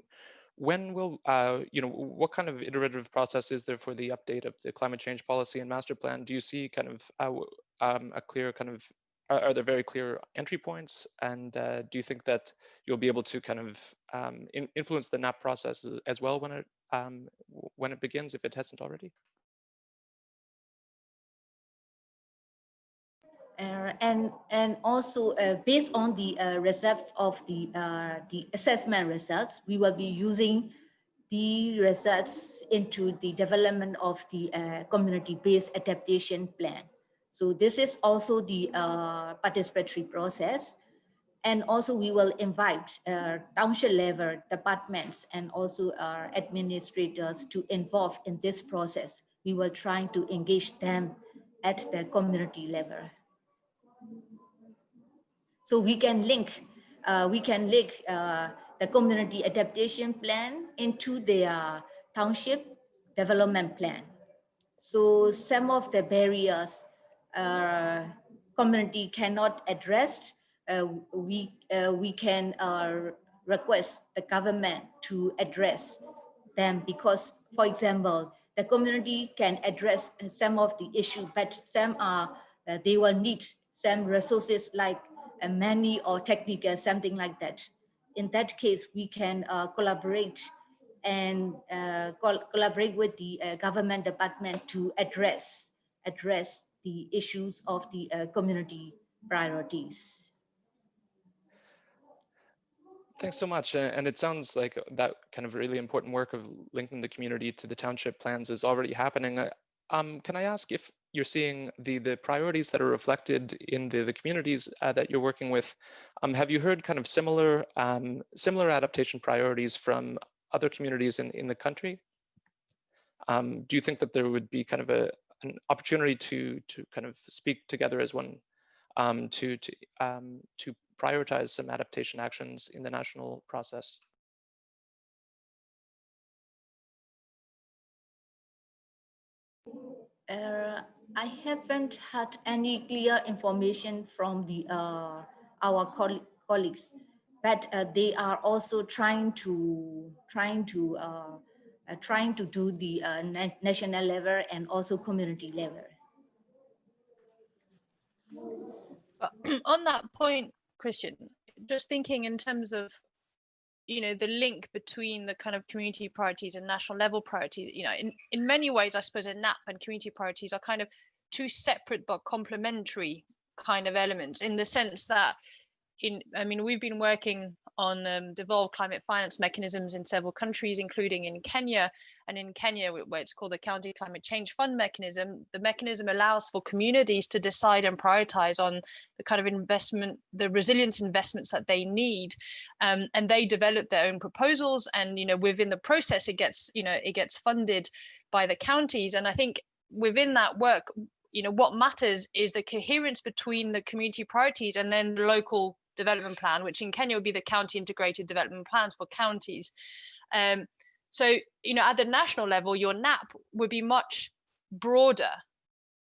when will, uh, you know, what kind of iterative process is there for the update of the climate change policy and master plan? Do you see kind of uh, um, a clear kind of, are, there very clear entry points? And uh, do you think that you'll be able to kind of um, in, influence the NAP process as well when it, um, when it begins, if it hasn't already? Uh, and and also uh, based on the uh, results of the uh, the assessment results, we will be using the results into the development of the uh, community-based adaptation plan. So this is also the participatory process. And also we will invite township level departments and also our administrators to involve in this process. We will try to engage them at the community level. So we can link, uh, we can link uh, the community adaptation plan into the township development plan. So some of the barriers uh, community cannot address, uh, we, uh, we can uh, request the government to address them because, for example, the community can address some of the issue, but some are, they will need some resources like a money or technical, something like that. In that case, we can uh, collaborate and uh, col collaborate with the uh, government department to address address the issues of the uh, community priorities. Thanks so much. And it sounds like that kind of really important work of linking the community to the township plans is already happening. Uh, um, can I ask if you're seeing the the priorities that are reflected in the, the communities uh, that you're working with. Um, have you heard kind of similar um, similar adaptation priorities from other communities in, in the country? Um, do you think that there would be kind of a an opportunity to to kind of speak together as one um, to to um, to prioritize some adaptation actions in the national process? Uh, I haven't had any clear information from the uh, our coll colleagues, but uh, they are also trying to trying to uh, uh, trying to do the uh, na national level and also community level. On that point, Christian, just thinking in terms of you know the link between the kind of community priorities and national level priorities you know in in many ways i suppose a nap and community priorities are kind of two separate but complementary kind of elements in the sense that in i mean we've been working on um, devolved climate finance mechanisms in several countries including in kenya. And in kenya where it's called the county climate change fund mechanism the mechanism allows for communities to decide and prioritize on the kind of investment the resilience investments that they need. Um, and they develop their own proposals. And you know within the process it gets you know it gets funded by the counties. And i think within that work you know what matters is the coherence between the community priorities and then the local development plan, which in Kenya would be the county integrated development plans for counties. Um, so, you know, at the national level, your NAP would be much broader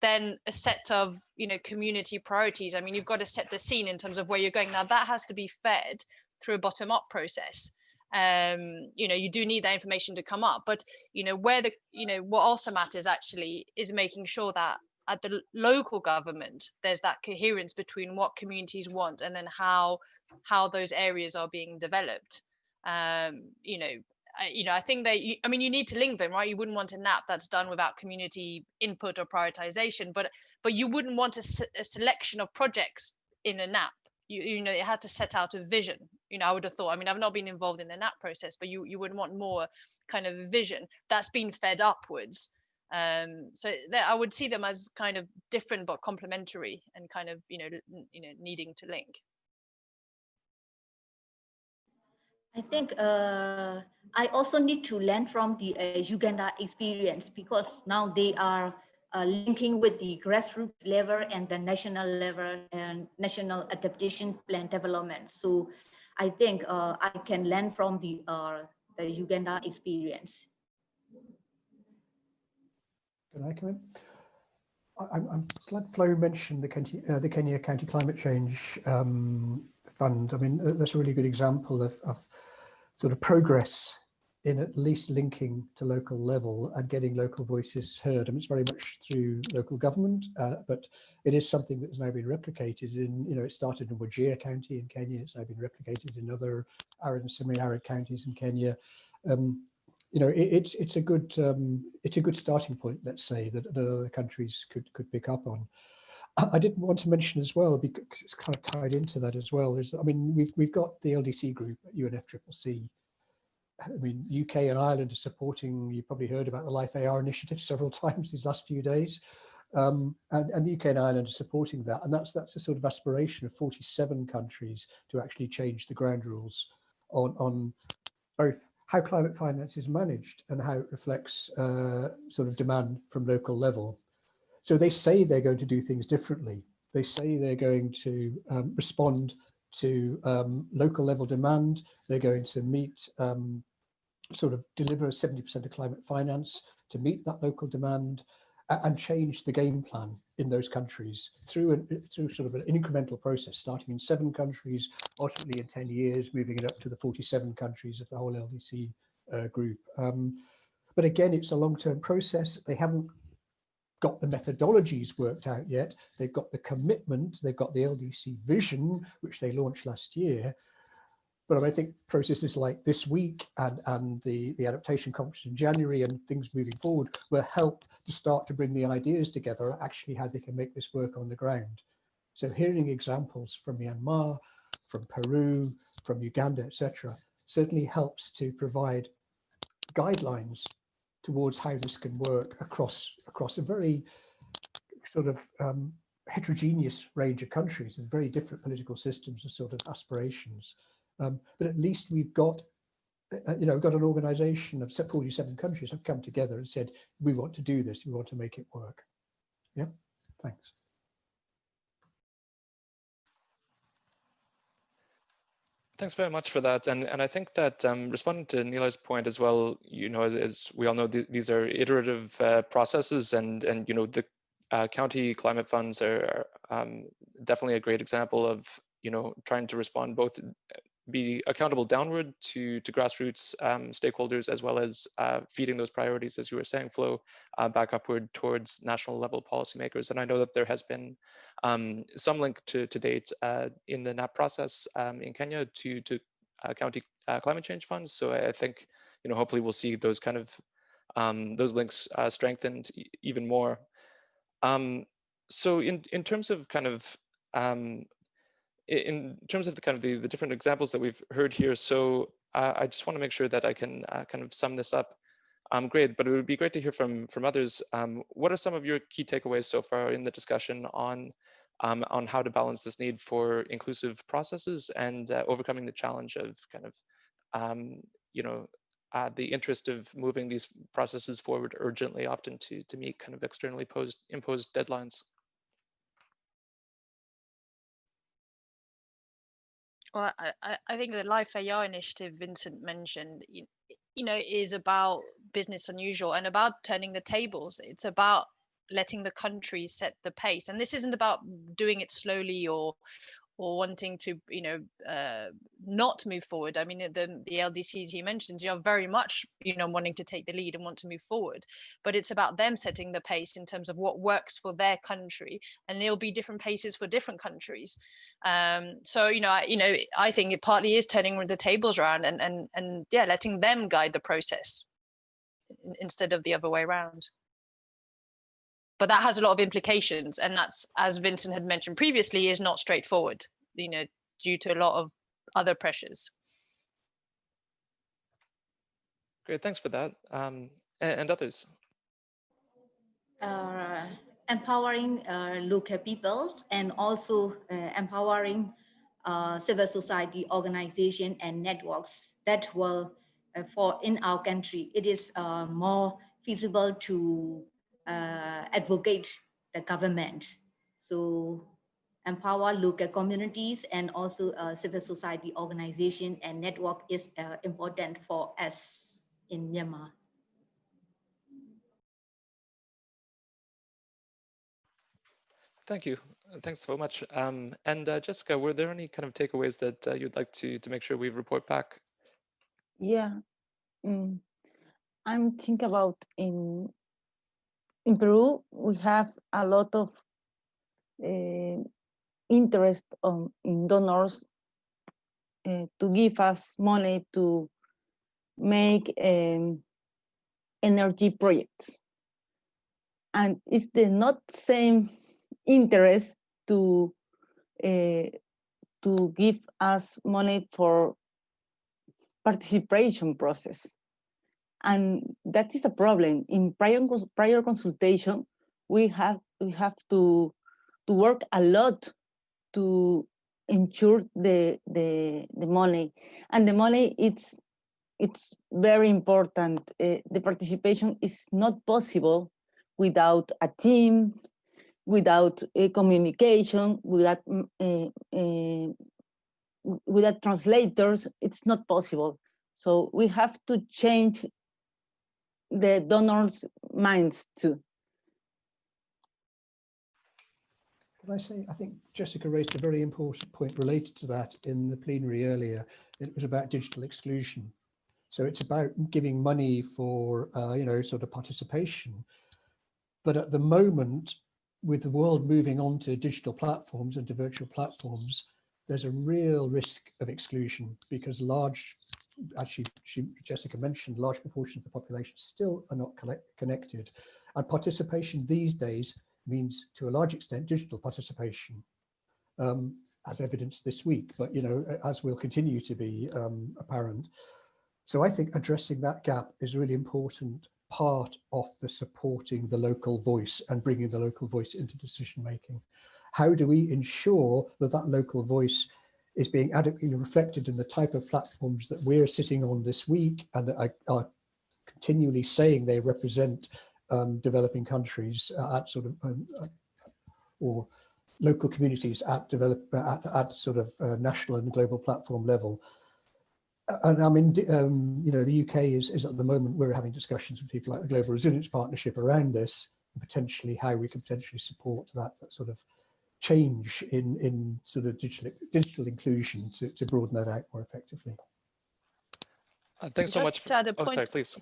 than a set of, you know, community priorities. I mean, you've got to set the scene in terms of where you're going. Now, that has to be fed through a bottom up process. Um, you know, you do need that information to come up, but, you know, where the, you know, what also matters actually is making sure that at the local government there's that coherence between what communities want and then how how those areas are being developed. Um, you know you know i think that you, i mean you need to link them right? You wouldn't want a nap that's done without community input or prioritization but but you wouldn't want a, a selection of projects in a nap. You, you know it had to set out a vision. You know i would have thought i mean i've not been involved in the nap process but you you would want more kind of vision. That's been fed upwards um, so I would see them as kind of different but complementary and kind of you know you know needing to link. I think uh, I also need to learn from the uh, Uganda experience because now they are uh, linking with the grassroots level and the national level and national adaptation plan development. So I think uh, I can learn from the, uh, the Uganda experience. Can I come in? I'm, I'm glad Flo mentioned the Kenya, uh, the Kenya County Climate Change um, Fund. I mean, uh, that's a really good example of, of sort of progress in at least linking to local level and getting local voices heard. I mean, it's very much through local government, uh, but it is something that's now been replicated in, you know, it started in Wajir County in Kenya, it's now been replicated in other arid and semi-arid counties in Kenya. Um, you know, it, it's it's a good um, it's a good starting point, let's say, that, that other countries could could pick up on. I didn't want to mention as well because it's kind of tied into that as well. Is I mean, we've we've got the LDC group at UNFCCC I mean, UK and Ireland are supporting, you probably heard about the Life AR initiative several times these last few days. Um, and, and the UK and Ireland are supporting that. And that's that's a sort of aspiration of 47 countries to actually change the ground rules on, on both how climate finance is managed and how it reflects uh, sort of demand from local level. So they say they're going to do things differently. They say they're going to um, respond to um, local level demand. They're going to meet um, sort of deliver 70% of climate finance to meet that local demand and change the game plan in those countries through an, through sort of an incremental process, starting in seven countries, ultimately in 10 years, moving it up to the 47 countries of the whole LDC uh, group. Um, but again, it's a long-term process. They haven't got the methodologies worked out yet. They've got the commitment, they've got the LDC vision, which they launched last year, but I think processes like this week and, and the, the adaptation conference in January and things moving forward will help to start to bring the ideas together, actually how they can make this work on the ground. So hearing examples from Myanmar, from Peru, from Uganda, etc., certainly helps to provide guidelines towards how this can work across across a very sort of um, heterogeneous range of countries and very different political systems and sort of aspirations. Um, but at least we've got, uh, you know, got an organization of 47 countries have come together and said, we want to do this, we want to make it work. Yeah, thanks. Thanks very much for that. And, and I think that um, responding to Nilar's point as well, you know, as, as we all know, th these are iterative uh, processes and, and, you know, the uh, county climate funds are um, definitely a great example of, you know, trying to respond both be accountable downward to, to grassroots um, stakeholders, as well as uh, feeding those priorities, as you were saying, Flo, uh, back upward towards national level policymakers. And I know that there has been um, some link to, to date uh, in the NAP process um, in Kenya to, to uh, county uh, climate change funds. So I think, you know, hopefully we'll see those kind of, um, those links uh, strengthened even more. Um, so in, in terms of kind of um, in terms of the kind of the, the different examples that we've heard here, so uh, I just want to make sure that I can uh, kind of sum this up. Um, great, but it would be great to hear from from others. Um, what are some of your key takeaways so far in the discussion on um, on how to balance this need for inclusive processes and uh, overcoming the challenge of kind of um, you know uh, the interest of moving these processes forward urgently, often to to meet kind of externally posed imposed deadlines. Well, I, I think the Life AR initiative Vincent mentioned, you, you know, is about business unusual and about turning the tables. It's about letting the country set the pace. And this isn't about doing it slowly or or wanting to you know uh, not move forward i mean the the ldcs he mentions you are very much you know wanting to take the lead and want to move forward. But it's about them setting the pace in terms of what works for their country and there'll be different paces for different countries. Um, so you know I, you know i think it partly is turning the tables around and and and yeah letting them guide the process instead of the other way around but that has a lot of implications and that's as vincent had mentioned previously is not straightforward you know due to a lot of other pressures. Great thanks for that. Um, and, and, others? Uh, empowering uh, local peoples and also uh, empowering uh, civil society organization and networks that will uh, for in our country it is uh, more feasible to uh, advocate the government. So empower local communities and also uh, civil society organization and network is uh, important for us in Myanmar. Thank you. Thanks so much. Um, and uh, Jessica, were there any kind of takeaways that uh, you'd like to to make sure we report back? Yeah, mm, I'm thinking about in in Peru we have a lot of uh, interest on in donors uh, to give us money to make um, energy projects. And it's the not same interest to uh, to give us money for participation process. And that is a problem. In prior, prior consultation, we have we have to to work a lot to ensure the the the money. And the money it's it's very important. Uh, the participation is not possible without a team without uh, communication without uh, without translators. It's not possible. So we have to change the donors minds too Can I say, I think Jessica raised a very important point related to that in the plenary earlier. It was about digital exclusion. So it's about giving money for, uh, you know, sort of participation. But at the moment, with the world moving on to digital platforms and to virtual platforms, there's a real risk of exclusion because large, actually, she, Jessica mentioned, large proportions of the population still are not connected. And participation these days means to a large extent digital participation um, as evidenced this week, but you know, as will continue to be um, apparent. So I think addressing that gap is a really important part of the supporting the local voice and bringing the local voice into decision making. How do we ensure that that local voice is being adequately reflected in the type of platforms that we're sitting on this week and that are, are continually saying they represent um, developing countries at sort of um, uh, or local communities at develop at, at sort of uh, national and global platform level. And I mean, um, you know, the UK is, is at the moment, we're having discussions with people like the Global Resilience Partnership around this, potentially how we can potentially support that, that sort of change in, in sort of digital, digital inclusion to, to broaden that out more effectively. Uh, thanks Just so much. For, to oh, sorry, please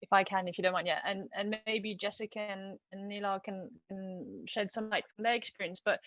if I can, if you don't mind, yeah, and and maybe Jessica and, and Nilar can, can shed some light from their experience, but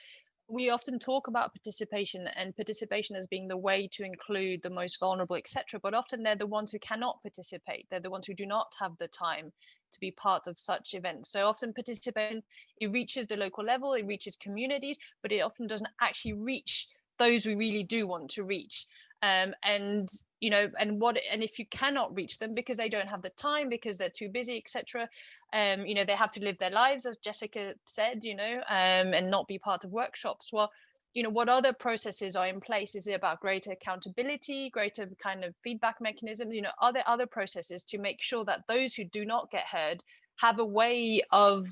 we often talk about participation and participation as being the way to include the most vulnerable, etc. But often they're the ones who cannot participate. They're the ones who do not have the time to be part of such events. So often participation, it reaches the local level, it reaches communities, but it often doesn't actually reach those we really do want to reach um, and you know and what and if you cannot reach them because they don't have the time because they're too busy etc um, you know they have to live their lives as jessica said you know um, and not be part of workshops. Well you know what other processes are in place? Is it about greater accountability greater kind of feedback mechanisms? You know are there other processes to make sure that those who do not get heard have a way of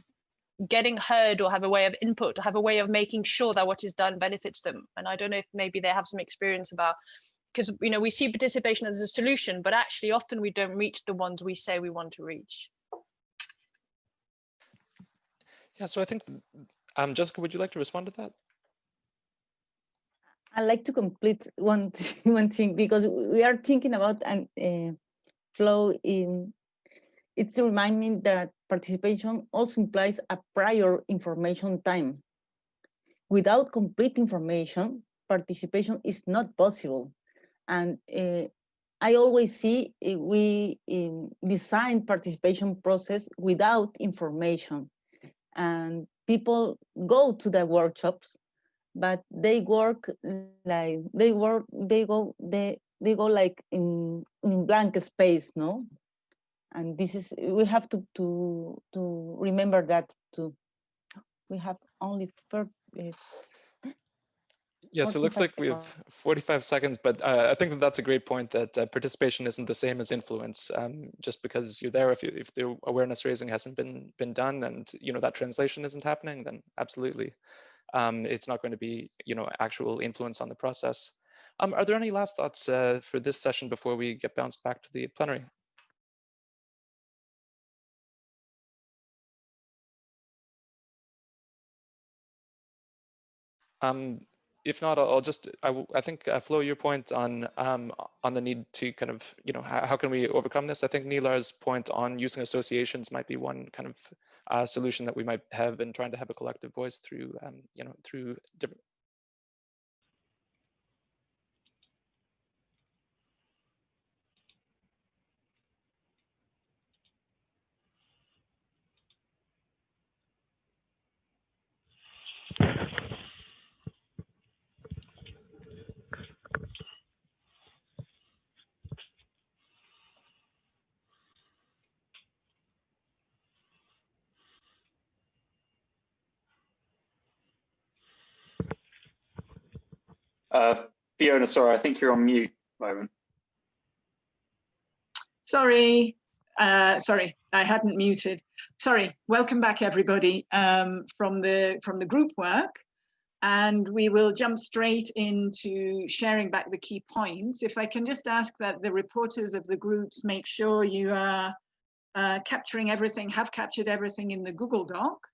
getting heard or have a way of input or have a way of making sure that what is done benefits them? And i don't know if maybe they have some experience about because you know we see participation as a solution but actually often we don't reach the ones we say we want to reach. Yeah so i think um jessica would you like to respond to that? I like to complete one one thing because we are thinking about an uh, flow in it's reminding that participation also implies a prior information time. Without complete information participation is not possible and uh, I always see eh, we um, design participation process without information and people go to the workshops, but they work like they work, they go, they, they go like in, in blank space, no? And this is, we have to, to, to remember that too. We have only Yes, it looks like we have 45 seconds, but uh, I think that that's a great point that uh, participation isn't the same as influence. Um, just because you're there, if, you, if the awareness raising hasn't been been done and you know that translation isn't happening, then absolutely, um, it's not going to be you know actual influence on the process. Um, are there any last thoughts uh, for this session before we get bounced back to the plenary? Um, if not, I'll just, I, I think, uh, Flo, your point on um, on the need to kind of, you know, how, how, can we overcome this? I think Nilar's point on using associations might be one kind of uh, solution that we might have in trying to have a collective voice through, um, you know, through different, Uh, Fiona, sorry, I think you're on mute moment. Sorry, uh, sorry, I hadn't muted. Sorry, welcome back everybody um, from the from the group work. And we will jump straight into sharing back the key points. If I can just ask that the reporters of the groups make sure you are uh, capturing everything, have captured everything in the Google Doc.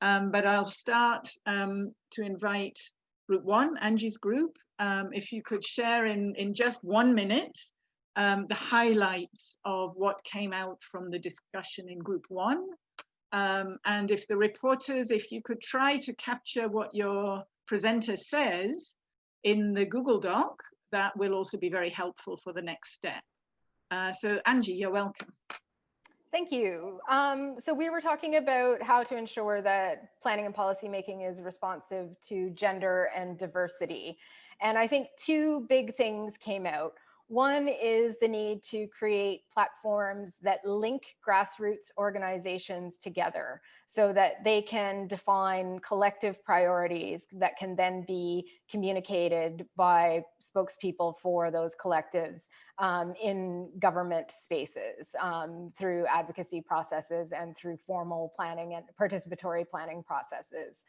Um, but I'll start um, to invite group one, Angie's group, um, if you could share in, in just one minute um, the highlights of what came out from the discussion in group one. Um, and if the reporters, if you could try to capture what your presenter says in the Google Doc, that will also be very helpful for the next step. Uh, so Angie, you're welcome. Thank you. Um, so we were talking about how to ensure that planning and policy making is responsive to gender and diversity. And I think two big things came out. One is the need to create platforms that link grassroots organizations together so that they can define collective priorities that can then be communicated by spokespeople for those collectives um, in government spaces um, through advocacy processes and through formal planning and participatory planning processes.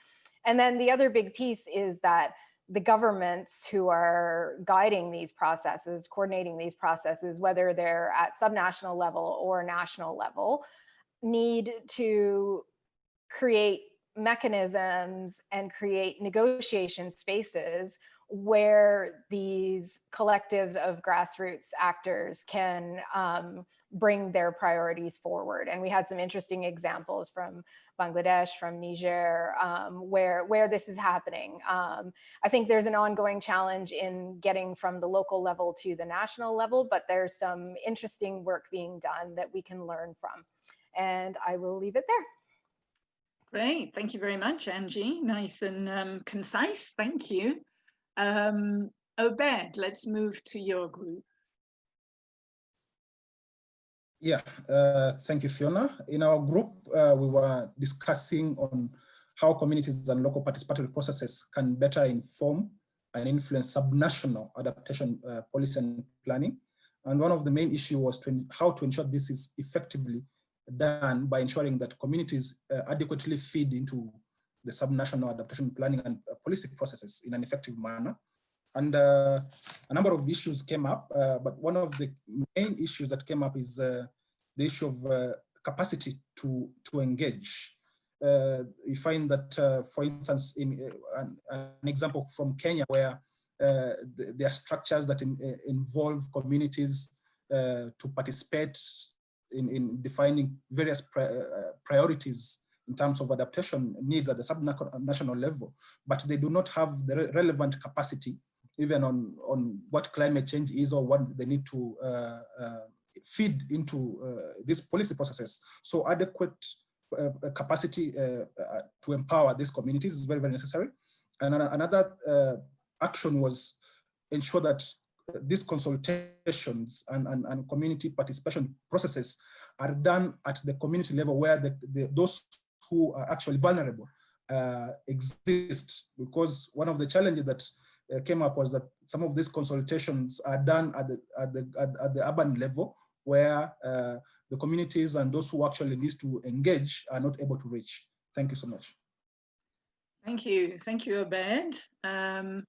And then the other big piece is that the governments who are guiding these processes, coordinating these processes, whether they're at subnational level or national level, need to create mechanisms and create negotiation spaces where these collectives of grassroots actors can um, bring their priorities forward. And we had some interesting examples from Bangladesh, from Niger, um, where, where this is happening. Um, I think there's an ongoing challenge in getting from the local level to the national level, but there's some interesting work being done that we can learn from. And I will leave it there. Great, thank you very much, Angie. Nice and um, concise, thank you. Um, Obed, let's move to your group. Yeah, uh, thank you, Fiona. In our group, uh, we were discussing on how communities and local participatory processes can better inform and influence subnational adaptation uh, policy and planning. And one of the main issues was to, how to ensure this is effectively done by ensuring that communities uh, adequately feed into the subnational adaptation planning and uh, policy processes in an effective manner. And uh, a number of issues came up, uh, but one of the main issues that came up is uh, the issue of uh, capacity to, to engage. Uh, you find that, for instance, in an, an, example from Kenya, where there are structures that in, involve communities to participate in, in defining various pri priorities in terms of adaptation needs at the subnational level, but they do not have the re relevant capacity even on, on what climate change is or what they need to uh, uh, feed into uh, these policy processes. So adequate uh, capacity uh, to empower these communities is very, very necessary. And another action was ensure that these consultations and, and, and, community participation processes are done at the community level where the, the, those who are actually vulnerable uh, exist because one of the challenges that uh, came up was that some of these consultations are done at the at the at, at the urban level where uh, the communities and those who actually need to engage are not able to reach. Thank you so much. Thank you. Thank you, Obed. Um,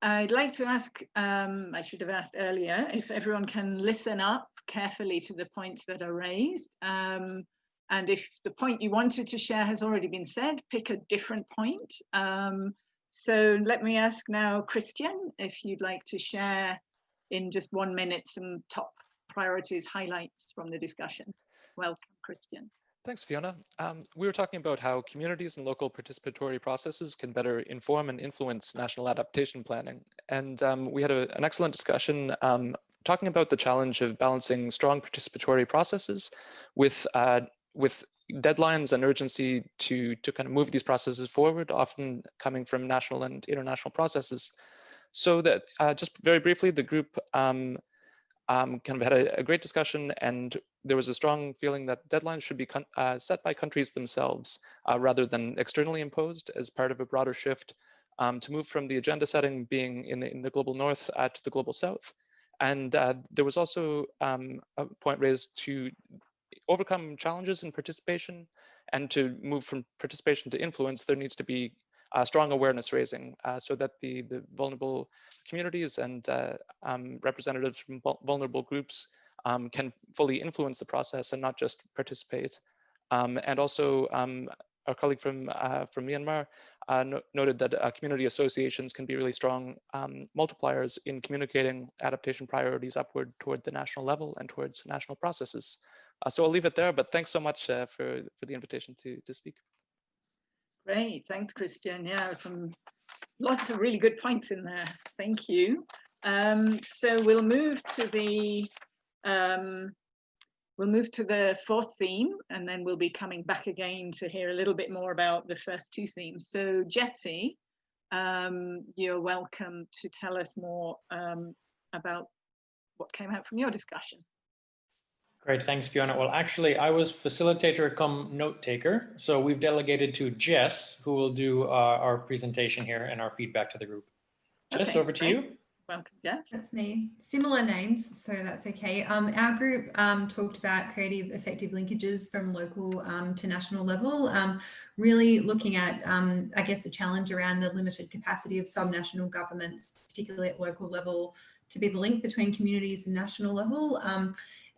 I'd like to ask, um, I should have asked earlier, if everyone can listen up carefully to the points that are raised. Um, and if the point you wanted to share has already been said, pick a different point. Um, So let me ask now, Christian, if you'd like to share in just one minute some top priorities, highlights from the discussion. Welcome, Christian. Thanks, Fiona. Um, we were talking about how communities and local participatory processes can better inform and influence national adaptation planning. And um, we had a, an excellent discussion um, talking about the challenge of balancing strong participatory processes with, uh, with deadlines and urgency to, to kind of move these processes forward, often coming from national and international processes. So that uh, just very briefly, the group um, um, kind of had a, a, great discussion and there was a strong feeling that deadlines should be uh, set by countries themselves uh, rather than externally imposed as part of a broader shift um, to move from the agenda setting being in the, in the global north uh, to the global south. And uh, there was also um, a point raised to overcome challenges in participation and to move from participation to influence, there needs to be uh, strong awareness raising uh, so that the, the vulnerable communities and uh, um, representatives from vulnerable groups um, can fully influence the process and not just participate. Um, and also um, our colleague from, uh, from Myanmar uh, no noted that uh, community associations can be really strong um, multipliers in communicating adaptation priorities upward toward the national level and towards national processes. So I'll leave it there, but thanks so much for, for the invitation to, to speak. Great, thanks, Christian. Yeah, some lots of really good points in there. Thank you. Um, so we'll move to the um, we'll move to the fourth theme, and then we'll be coming back again to hear a little bit more about the first two themes. So Jesse, um, you're welcome to tell us more um, about what came out from your discussion. Great, thanks, Fiona. Well, actually, I was facilitator come note taker. So we've delegated to Jess, who will do uh, our presentation here and our feedback to the group. Jess, okay, over to great. you. Welcome, Jess. That's me. Similar names, so that's okay. Um, our group um, talked about creative effective linkages from local um, to national level, um, really looking at, um, I guess, the challenge around the limited capacity of subnational governments, particularly at local level, to be the link between communities and national level.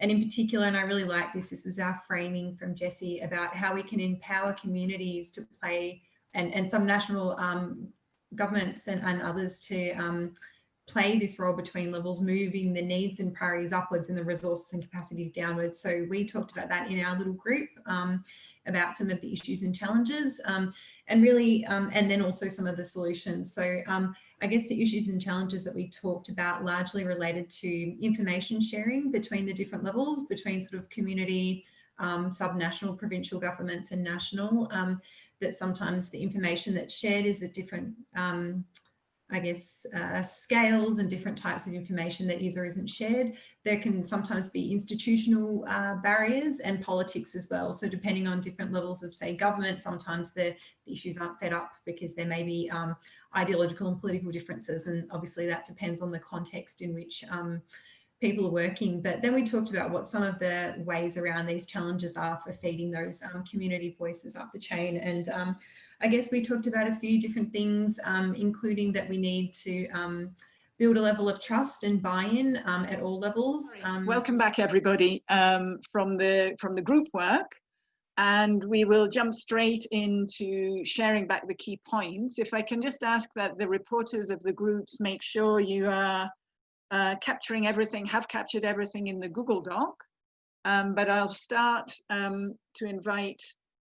And in particular, and I really like this, this was our framing from Jesse about how we can empower communities to play and, and some national um, governments and, and, others to um, play this role between levels, moving the needs and priorities upwards and the resources and capacities downwards. So we talked about that in our little group um, about some of the issues and challenges um, and really, um, and then also some of the solutions. So um, I guess the issues and challenges that we talked about largely related to information sharing between the different levels, between sort of community, um, subnational, provincial governments and national, um, that sometimes the information that's shared is a different um, I guess, uh, scales and different types of information that is or isn't shared. There can sometimes be institutional uh, barriers and politics as well. So depending on different levels of, say, government, sometimes the, the issues aren't fed up because there may be um, ideological and political differences. And obviously that depends on the context in which um, people are working. But then we talked about what some of the ways around these challenges are for feeding those um, community voices up the chain. And um, I guess we talked about a few different things, um, including that we need to um, build a level of trust and buy-in um, at all levels. Um, Welcome back, everybody, um, from the from the group work. And we will jump straight into sharing back the key points. If I can just ask that the reporters of the groups make sure you are uh, capturing everything, have captured everything in the Google Doc. Um, but I'll start um, to invite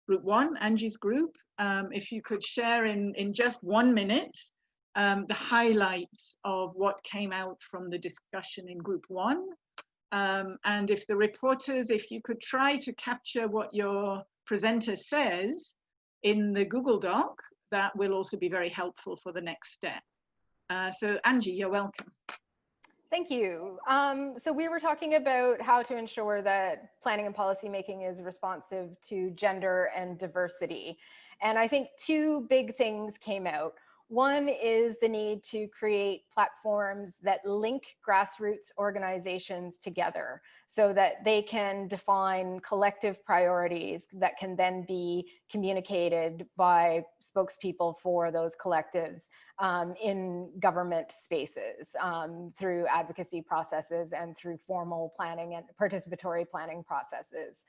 group one, Angie's group, um, if you could share in, in just one minute um, the highlights of what came out from the discussion in group one. Um, and if the reporters, if you could try to capture what your presenter says in the Google Doc, that will also be very helpful for the next step. Uh, so Angie, you're welcome. Thank you. Um, so we were talking about how to ensure that planning and policy making is responsive to gender and diversity. And I think two big things came out. One is the need to create platforms that link grassroots organizations together so that they can define collective priorities that can then be communicated by spokespeople for those collectives um, in government spaces um, through advocacy processes and through formal planning and participatory planning processes.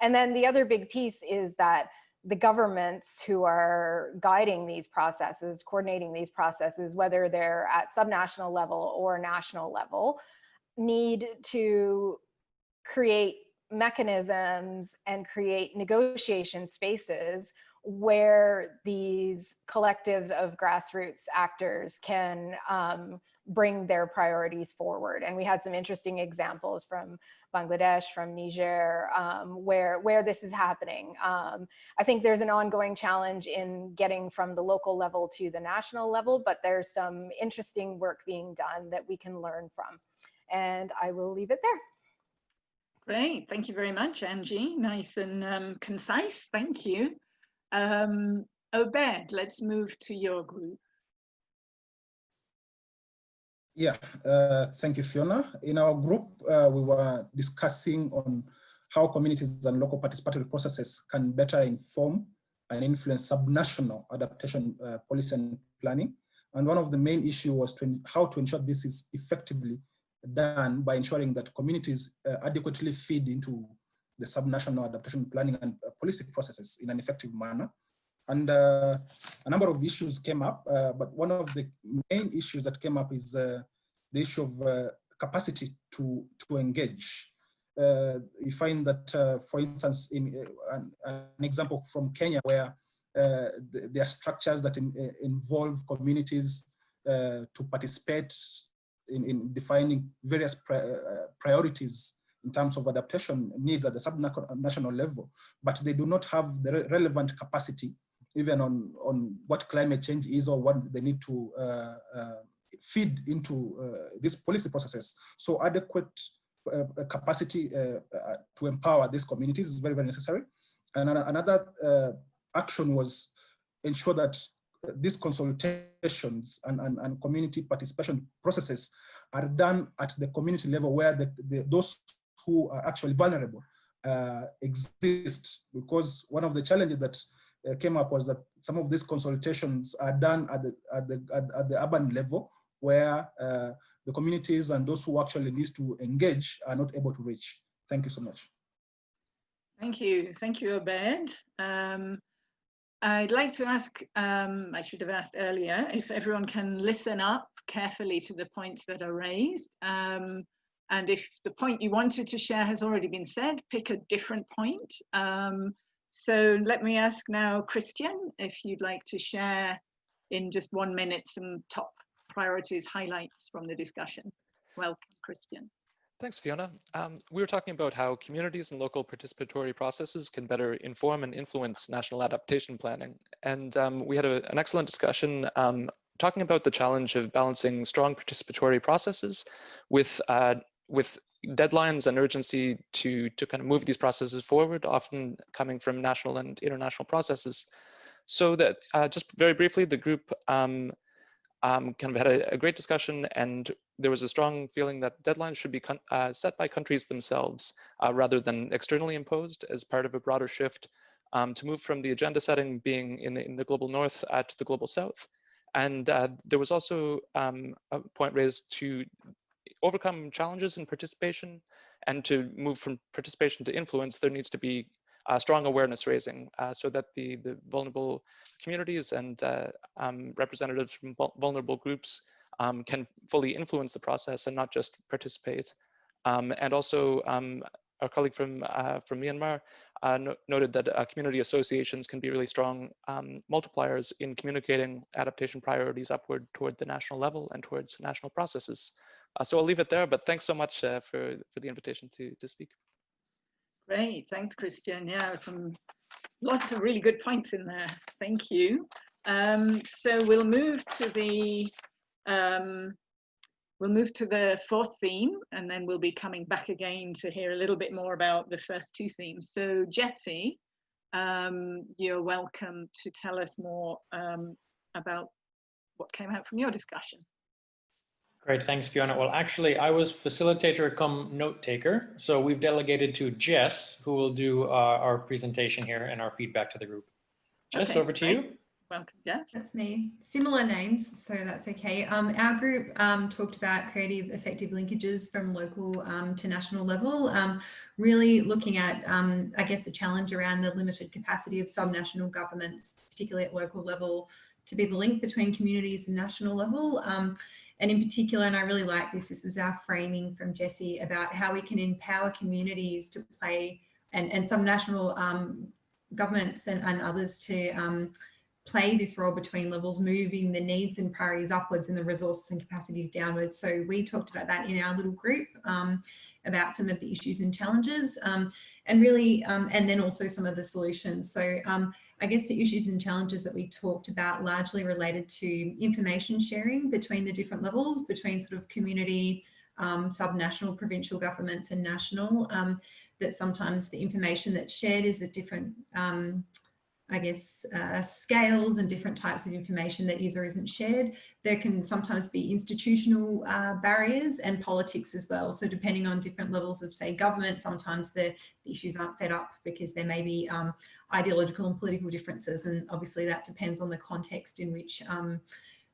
And then the other big piece is that the governments who are guiding these processes, coordinating these processes, whether they're at subnational level or national level, need to create mechanisms and create negotiation spaces where these collectives of grassroots actors can um, bring their priorities forward. And we had some interesting examples from Bangladesh, from Niger, um, where, where this is happening. Um, I think there's an ongoing challenge in getting from the local level to the national level, but there's some interesting work being done that we can learn from. And I will leave it there. Great, thank you very much, Angie. Nice and um, concise, thank you. Um, Obed, let's move to your group. Yeah, uh, thank you, Fiona. In our group, uh, we were discussing on how communities and local participatory processes can better inform and influence subnational adaptation uh, policy and planning. And one of the main issues was to, how to ensure this is effectively done by ensuring that communities uh, adequately feed into the subnational adaptation planning and uh, policy processes in an effective manner. And uh, a number of issues came up, uh, but one of the main issues that came up is uh, the issue of uh, capacity to, to engage. you find that, for instance, in an, an, example from Kenya where there are structures that in, involve communities to participate in, in defining various pri uh, priorities in terms of adaptation needs at the subnational level, but they do not have the re relevant capacity even on, on what climate change is or what they need to uh, uh, feed into uh, these policy processes. So adequate uh, capacity uh, uh, to empower these communities is very, very necessary. And another action was ensure that these consultations and, and, and, community participation processes are done at the community level where the, the, those who are actually vulnerable uh, exist because one of the challenges that uh, came up was that some of these consultations are done at the, at the, at, at the urban level where uh, the communities and those who actually need to engage are not able to reach. Thank you so much. Thank you. Thank you, Obed. Um, I'd like to ask, um, I should have asked earlier, if everyone can listen up carefully to the points that are raised. Um, and if the point you wanted to share has already been said, pick a different point. Um, so let me ask now, Christian, if you'd like to share in just one minute some top priorities, highlights from the discussion. Welcome, Christian. Thanks, Fiona. Um, we were talking about how communities and local participatory processes can better inform and influence national adaptation planning. And um, we had a, an excellent discussion um, talking about the challenge of balancing strong participatory processes with, uh, with deadlines and urgency to, to kind of move these processes forward, often coming from national and international processes. So that uh, just very briefly, the group um, um, kind of had a, a, great discussion and there was a strong feeling that deadlines should be uh, set by countries themselves uh, rather than externally imposed as part of a broader shift um, to move from the agenda setting being in the, in the global north uh, to the global south. And uh, there was also um, a point raised to overcome challenges in participation and to move from participation to influence, there needs to be uh, strong awareness raising uh, so that the, the vulnerable communities and uh, um, representatives from vulnerable groups um, can fully influence the process and not just participate. Um, and also um, our colleague from, uh, from Myanmar uh, no noted that uh, community associations can be really strong um, multipliers in communicating adaptation priorities upward toward the national level and towards national processes. So I'll leave it there, but thanks so much for, for the invitation to, to speak. Great, thanks, Christian. Yeah, some lots of really good points in there. Thank you. Um, so we'll move to the um, we'll move to the fourth theme, and then we'll be coming back again to hear a little bit more about the first two themes. So Jesse, um, you're welcome to tell us more um, about what came out from your discussion. Great, thanks, Fiona. Well, actually, I was facilitator come note taker. So we've delegated to Jess, who will do uh, our presentation here and our feedback to the group. Jess, okay, over to great. you. welcome, Jess. That's me. Similar names, so that's okay. Um, our group um, talked about creative effective linkages from local um, to national level, um, really looking at, um, I guess, the challenge around the limited capacity of subnational governments, particularly at local level, to be the link between communities and national level. Um, and in particular, and I really like this, this was our framing from Jesse about how we can empower communities to play and, and some national governments and, and others to um, play this role between levels, moving the needs and priorities upwards and the resources and capacities downwards. So we talked about that in our little group um, about some of the issues and challenges um, and really, um, and then also some of the solutions. So um, I guess the issues and challenges that we talked about largely related to information sharing between the different levels, between sort of community, um, subnational, provincial governments and national, um, that sometimes the information that's shared is at different um, I guess, uh, scales and different types of information that is or isn't shared. There can sometimes be institutional uh, barriers and politics as well. So depending on different levels of, say, government, sometimes the, the issues aren't fed up because there may be um, ideological and political differences. And obviously that depends on the context in which um,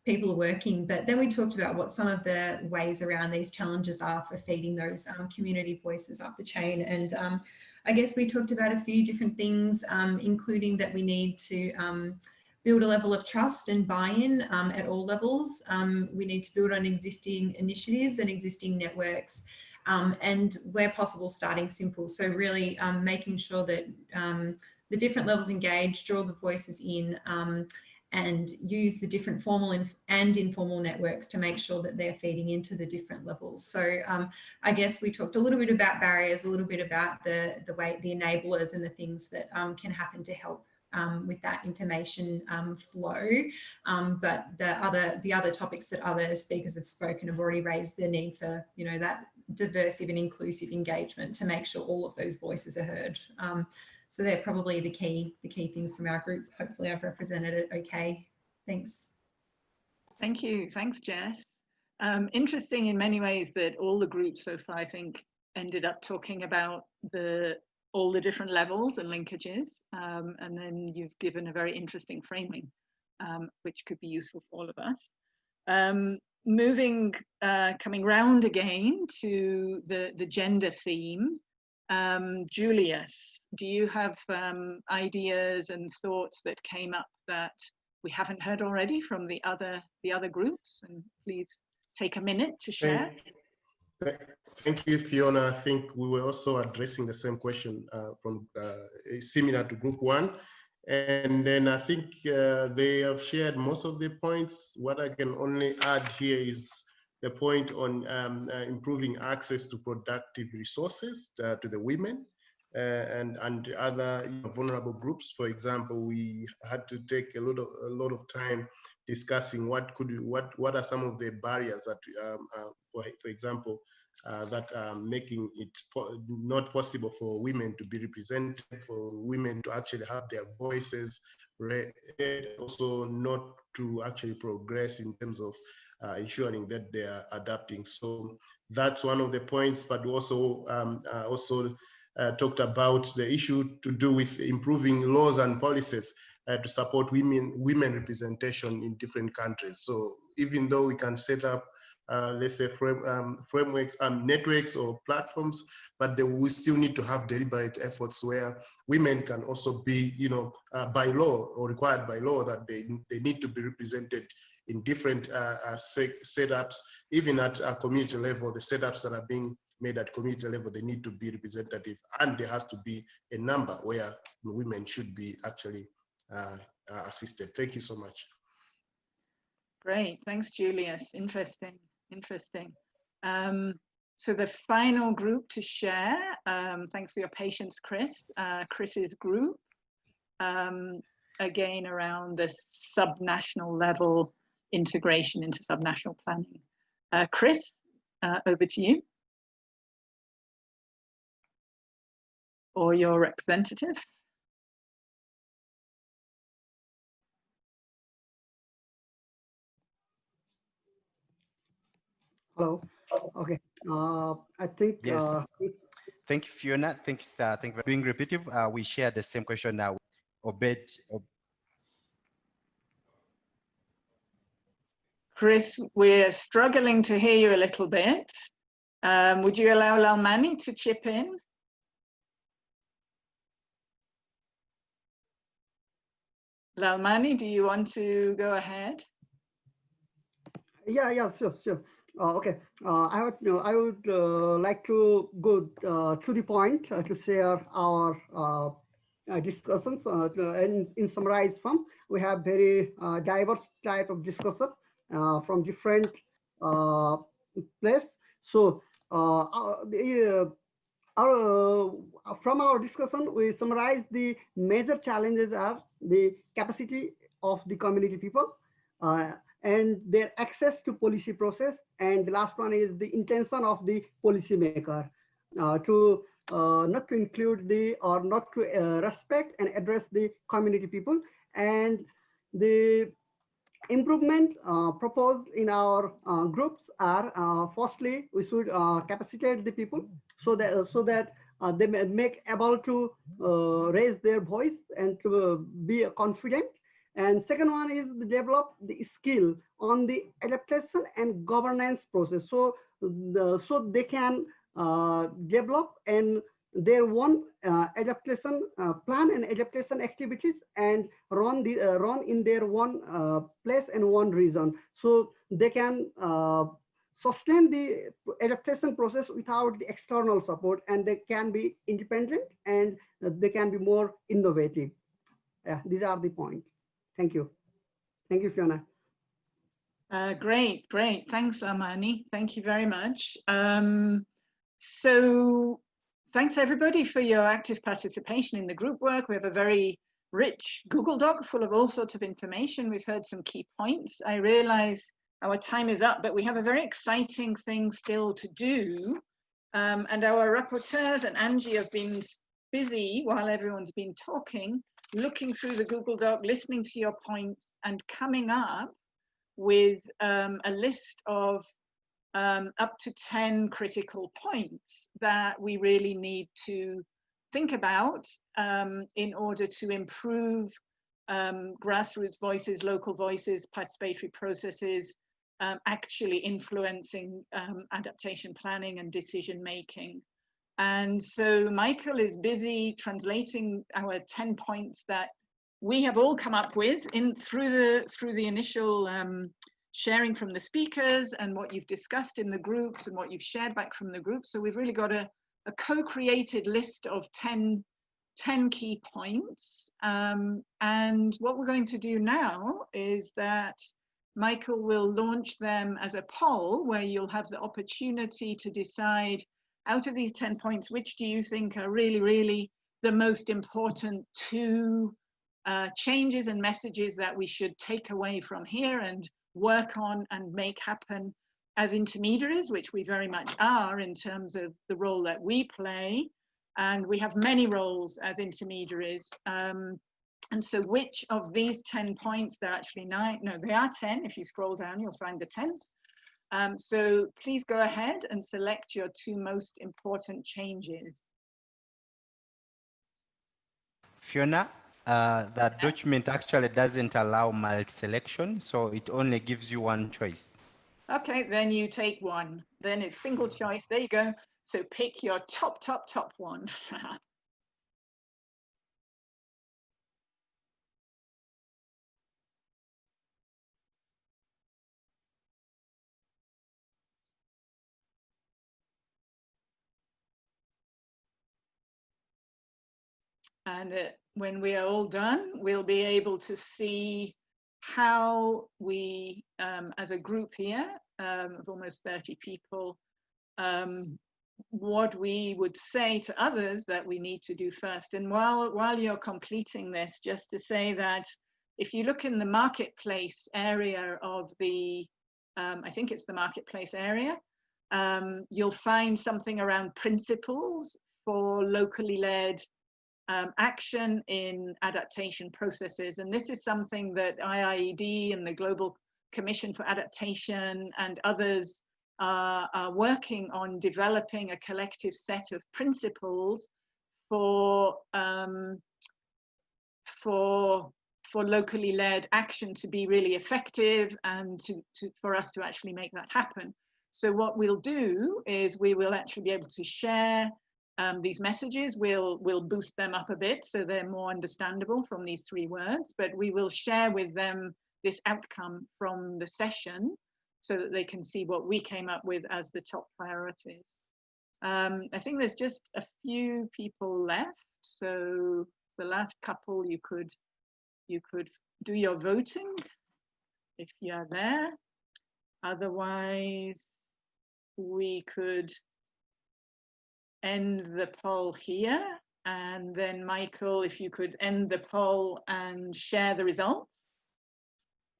people are working. But then we talked about what some of the ways around these challenges are for feeding those um, community voices up the chain. And um, I guess we talked about a few different things, um, including that we need to um, build a level of trust and buy-in um, at all levels. Um, we need to build on existing initiatives and existing networks. Um, and where possible, starting simple. So really um, making sure that the different levels engage, draw the voices in, and use the different formal and informal networks to make sure that they're feeding into the different levels. So um, I guess we talked a little bit about barriers, a little bit about the, the way, the enablers and the things that um, can happen to help um, with that information um, flow. Um, but the other, the other topics that other speakers have spoken have already raised the need for, you know, that diverse and inclusive engagement to make sure all of those voices are heard. So they're probably the key, the key things from our group. Hopefully I've represented it okay. Thanks. Thank you. Thanks, Jess. Um, interesting in many ways that all the groups so far, I think, ended up talking about the all the different levels and linkages. Um, and then you've given a very interesting framing, um, which could be useful for all of us. Um, moving, uh, coming round again to the, the gender theme, um, Julius, do you have um, ideas and thoughts that came up that we haven't heard already from the other the other groups? And please take a minute to share. Thank, thank you, Fiona. I think we were also addressing the same question uh, from uh, similar to group one. And then I think uh, they have shared most of the points. What I can only add here is the point on um, uh, improving access to productive resources uh, to the women uh, and and other you know, vulnerable groups. For example, we had to take a lot of a lot of time discussing what could what what are some of the barriers that, um, uh, for for example, uh, that are making it po not possible for women to be represented, for women to actually have their voices read, also not to actually progress in terms of uh, ensuring that they are adapting. So that's one of the points, but also um, uh, also uh, talked about the issue to do with improving laws and policies uh, to support women women representation in different countries. So even though we can set up uh, let's say frame, um, frameworks and um, networks or platforms, but they will still need to have deliberate efforts where women can also be, you know, uh, by law or required by law that they, they need to be represented in different uh, uh setups, even at a community level, the setups that are being made at community level, they need to be representative and there has to be a number where women should be actually uh, uh, assisted. Thank you so much. Great, thanks Julius, interesting, interesting. Um, so the final group to share, um, thanks for your patience, Chris, uh, Chris's group, um, again around this subnational level integration into subnational planning. Uh, Chris, uh, over to you. Or your representative. Hello. Okay. Uh, I think. Yes. Uh, thank you, Fiona. Thank you, uh, thank you for being repetitive. Uh, we share the same question now. Obed, Chris, we're struggling to hear you a little bit. Um, would you allow Lalmani to chip in? Lalmani, do you want to go ahead? Yeah, yeah, sure, sure. Uh, okay, uh, I would, uh, I would uh, like to go uh, to the point to share our discussions. and in summarize from, we have very diverse type of discussion from different places. So, the, our, from our discussion, we summarize the major challenges are the capacity of the community people uh, and their access to policy process. And the last one is the intention of the policymaker uh, to uh, not to include the or not to uh, respect and address the community people. And the improvement uh, proposed in our uh, groups are firstly, we should capacitate the people so that so that uh, they make able to uh, raise their voice and to uh, be confident. And second one is develop the skill on the adaptation and governance process. So, the, so they can uh, develop and their one uh, adaptation uh, plan and adaptation activities and run the run in their one place and one region. So they can sustain the adaptation process without the external support and they can be independent and they can be more innovative. Yeah, these are the points. Thank you. Thank you, Fiona. Uh, great, great. Thanks, Amani. Thank you very much. Um, so thanks everybody for your active participation in the group work. We have a very rich Google Doc full of all sorts of information. We've heard some key points. I realize our time is up, but we have a very exciting thing still to do. Um, and our rapporteurs and Angie have been busy while everyone's been talking, looking through the Google Doc, listening to your points and coming up with um, a list of um, up to 10 critical points that we really need to think about um, in order to improve um, grassroots voices, local voices, participatory processes, um, actually influencing um, adaptation planning and decision making. And so Michael is busy translating our 10 points that we have all come up with in through the through the initial um, sharing from the speakers and what you've discussed in the groups and what you've shared back from the group. So we've really got a, a co-created list of 10, 10 key points. Um, and what we're going to do now is that Michael will launch them as a poll where you'll have the opportunity to decide out of these 10 points, which do you think are really, really the most important two uh, changes and messages that we should take away from here and work on and make happen as intermediaries, which we very much are in terms of the role that we play. And we have many roles as intermediaries. Um, and so which of these 10 points, they're actually nine, no, they are 10. If you scroll down, you'll find the 10th. Um, so please go ahead and select your two most important changes. Fiona, uh, that document actually doesn't allow multi-selection, so it only gives you one choice. Okay, then you take one. Then it's single choice. There you go. So pick your top, top, top one. And uh, when we are all done, we'll be able to see how we, um, as a group here um, of almost 30 people, um, what we would say to others that we need to do first. And while, while you're completing this, just to say that if you look in the marketplace area of the, um, I think it's the marketplace area, um, you'll find something around principles for locally led um, action in adaptation processes. And this is something that IIED and the Global Commission for Adaptation and others are, working on developing a collective set of principles for, um, for for locally led action to be really effective and to, to, for us to actually make that happen. So what we'll do is we will actually be able to share um, these messages. We'll, we'll boost them up a bit so they're more understandable from these three words, but we will share with them this outcome from the session so that they can see what we came up with as the top priorities. Um, I think there's just a few people left. So the last couple you could you could do your voting if you are there. Otherwise, we could end the poll here. And then Michael, if you could end the poll and share the results.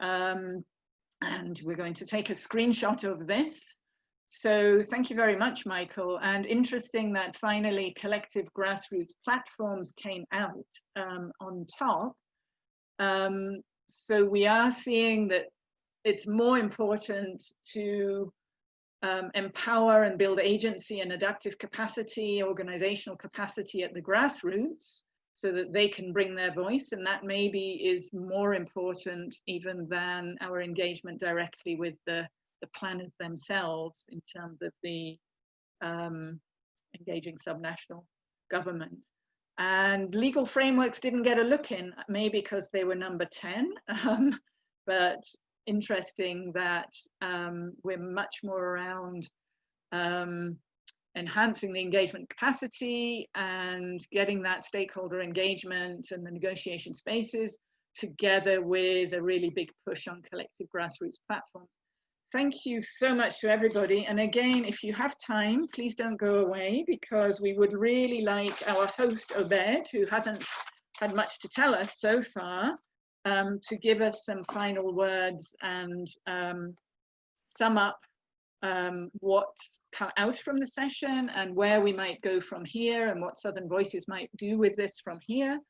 Um, and we're going to take a screenshot of this. So thank you very much, Michael. And interesting that finally collective grassroots platforms came out um, on top. Um, so we are seeing that it's more important to um, empower and build agency and adaptive capacity, organizational capacity at the grassroots so that they can bring their voice. And that maybe is more important even than our engagement directly with the, the planners themselves in terms of the um, engaging subnational government. And legal frameworks didn't get a look in, maybe because they were number 10, um, but interesting that um, we're much more around um, enhancing the engagement capacity and getting that stakeholder engagement and the negotiation spaces together with a really big push on collective grassroots platforms. Thank you so much to everybody. And again, if you have time, please don't go away because we would really like our host Obed, who hasn't had much to tell us so far, um, to give us some final words and um, sum up um, what's come out from the session and where we might go from here and what Southern Voices might do with this from here.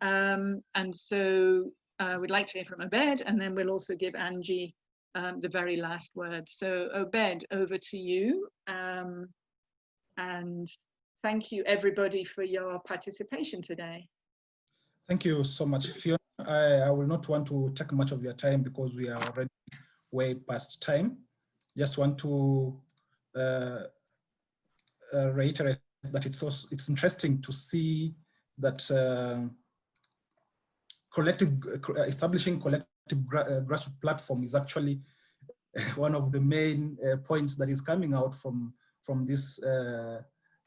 Um, and so uh, we'd like to hear from Obed and then we'll also give Angie um, the very last word. So Obed, over to you. Um, and thank you everybody for your participation today. Thank you so much, Fiona. I, I will not want to take much of your time because we are already way past time. Just want to uh, uh, reiterate that it's also it's interesting to see that uh, collective uh, establishing collective gra uh, grassroots platform is actually one of the main uh, points that is coming out from from this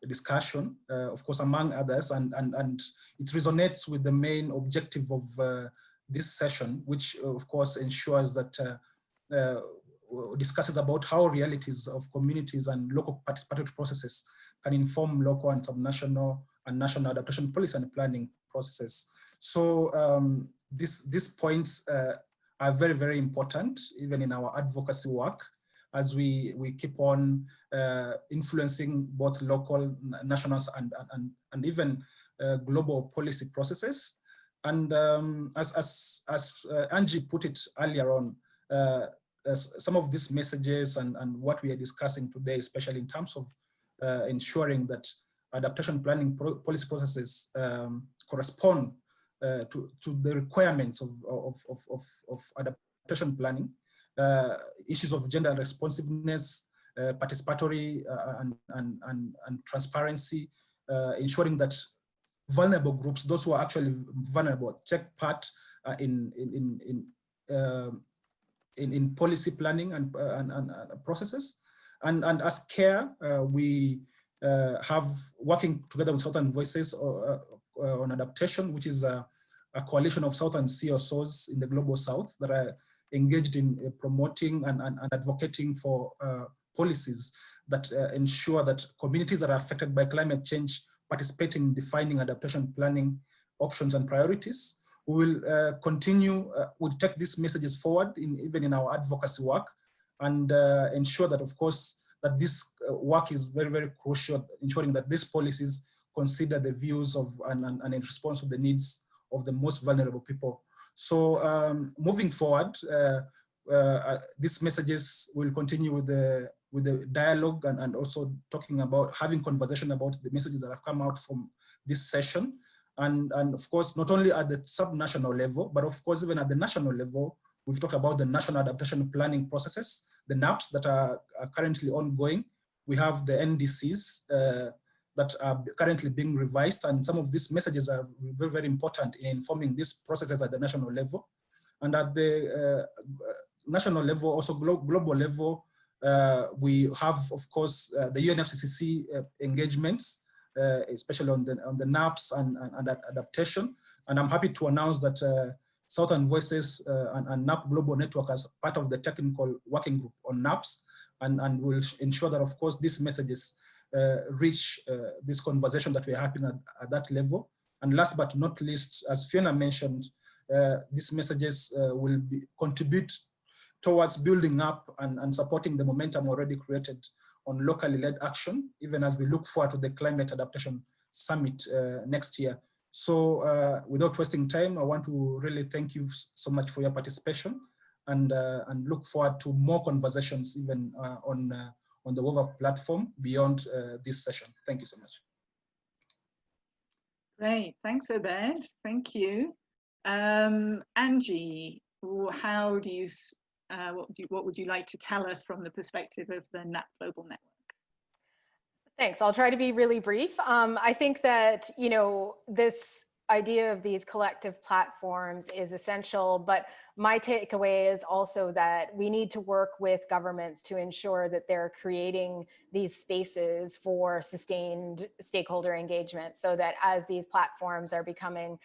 discussion, uh, of course, among others, and and and it resonates with the main objective of uh, this session, which uh, of course ensures that discusses about how realities of communities and local participatory processes can inform local and subnational and national adaptation policy and planning processes. So um, this, these points uh, are very, very important, even in our advocacy work, as we, we keep on uh, influencing both local, national, and, and, and even uh, global policy processes. And um, as, as, as uh, Angie put it earlier on, uh, some of these messages and, and what we are discussing today, especially in terms of uh, ensuring that adaptation planning pro policy processes um, correspond uh, to, to the requirements of, of, of, of, of adaptation planning, issues of gender responsiveness, uh, participatory uh, and, and, and, and transparency, ensuring that vulnerable groups, those who are actually vulnerable, take part in, in, in, in um, in, in policy planning and, uh, and, and, processes. And, and as CARE, uh, we uh, have working together with Southern Voices on adaptation, which is a, a, coalition of Southern CSOs in the Global South that are engaged in promoting and, and, and advocating for policies that uh, ensure that communities that are affected by climate change participate in defining adaptation planning options and priorities we will uh, continue, uh, we'll take these messages forward in, even in our advocacy work and uh, ensure that, of course, that this uh, work is very, very crucial, ensuring that these policies consider the views of and, and, and in response to the needs of the most vulnerable people. So um, moving forward, uh, uh, these messages will continue with the with the dialogue and, and also talking about having conversation about the messages that have come out from this session And, and of course, not only at the subnational level, but of course, even at the national level, we've talked about the national adaptation planning processes, the NAPs that are, are currently ongoing. We have the NDCs uh, that are currently being revised, and some of these messages are very, very important in informing these processes at the national level. And at the uh, national level, also glo global level, uh, we have, of course, uh, the UNFCCC uh, engagements, uh, especially on the, on the NAPs and, and, and adaptation. And I'm happy to announce that uh, Southern Voices and, and NAP Global Network as part of the technical working group on NAPs, and, and will ensure that, of course, these messages reach this conversation that we're having at, at that level. And last but not least, as Fiona mentioned, uh, these messages uh, will be, contribute towards building up and, and supporting the momentum already created on locally led action, even as we look forward to the Climate Adaptation Summit uh, next year. So uh, without wasting time, I want to really thank you so much for your participation and, uh, and look forward to more conversations even uh, on, uh, on the Whova platform beyond uh, this session. Thank you so much. Great, thanks Obed, thank you. Um, Angie, how do you uh, what, would you, what would you like to tell us from the perspective of the NAP Global Network? Thanks. I'll try to be really brief. Um, I think that, you know, this idea of these collective platforms is essential, but my takeaway is also that we need to work with governments to ensure that they're creating these spaces for sustained stakeholder engagement so that as these platforms are becoming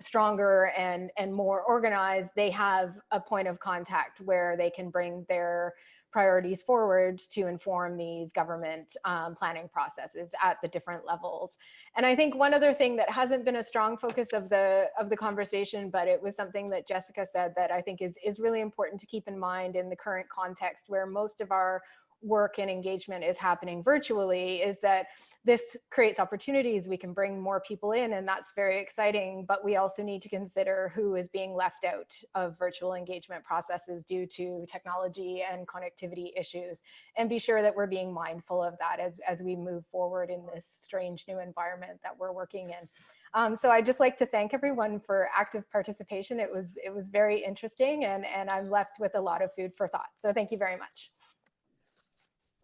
stronger and and more organized they have a point of contact where they can bring their priorities forward to inform these government um, planning processes at the different levels. And I think one other thing that hasn't been a strong focus of the of the conversation, but it was something that Jessica said that I think is, is really important to keep in mind in the current context where most of our work and engagement is happening virtually is that this creates opportunities. We can bring more people in and that's very exciting, but we also need to consider who is being left out of virtual engagement processes due to technology and connectivity issues and be sure that we're being mindful of that as, as we move forward in this strange new environment that we're working in. Um, so I'd just like to thank everyone for active participation. It was, it was very interesting and, and I'm left with a lot of food for thought. So thank you very much.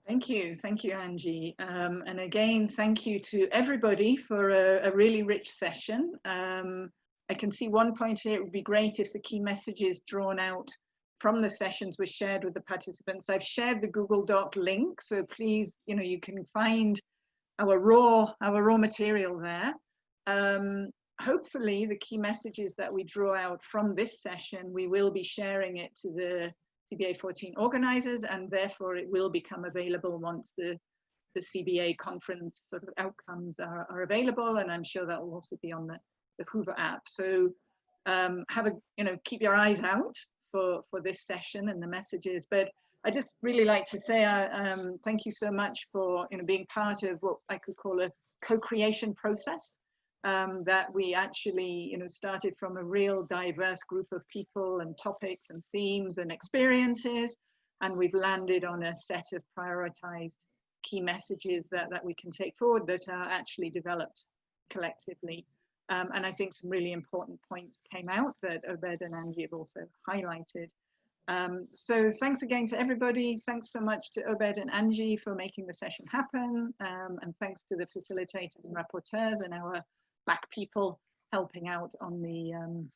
Thank you. Thank you, Angie. Um, and again, thank you to everybody for a, a really rich session. Um, I can see one point here, it would be great if the key messages drawn out from the sessions were shared with the participants. I've shared the Google Doc link, so please, you know, you can find our raw, our raw material there. Um, hopefully the key messages that we draw out from this session, we will be sharing it to the CBA 14 organizers, and therefore it will become available once the, the CBA conference sort of outcomes are, are available, and I'm sure that will also be on the, the Whova app. So um, have a, you know, keep your eyes out for, for this session and the messages, but I just really like to say uh, um, thank you so much for you know being part of what I could call a co-creation process um, that we actually, you know, started from a real diverse group of people and topics and themes and experiences, and we've landed on a set of prioritized key messages that, that we can take forward that are actually developed collectively. Um, and I think some really important points came out that Obed and Angie have also highlighted. Um, so thanks again to everybody. Thanks so much to Obed and Angie for making the session happen. Um, and thanks to the facilitators and rapporteurs and our black people helping out on the um,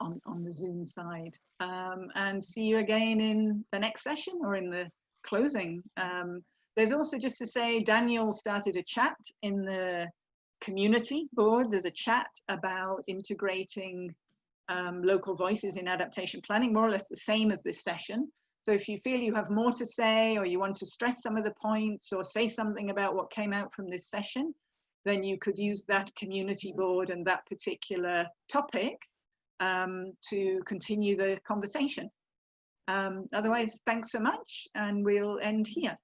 on, on the Zoom side. Um, and see you again in the next session or in the closing. Um, there's also just to say, Daniel started a chat in the community board. There's a chat about integrating um, local voices in adaptation planning, more or less the same as this session. So if you feel you have more to say or you want to stress some of the points or say something about what came out from this session, then you could use that community board and that particular topic um, to continue the conversation. Um, otherwise, thanks so much, and we'll end here.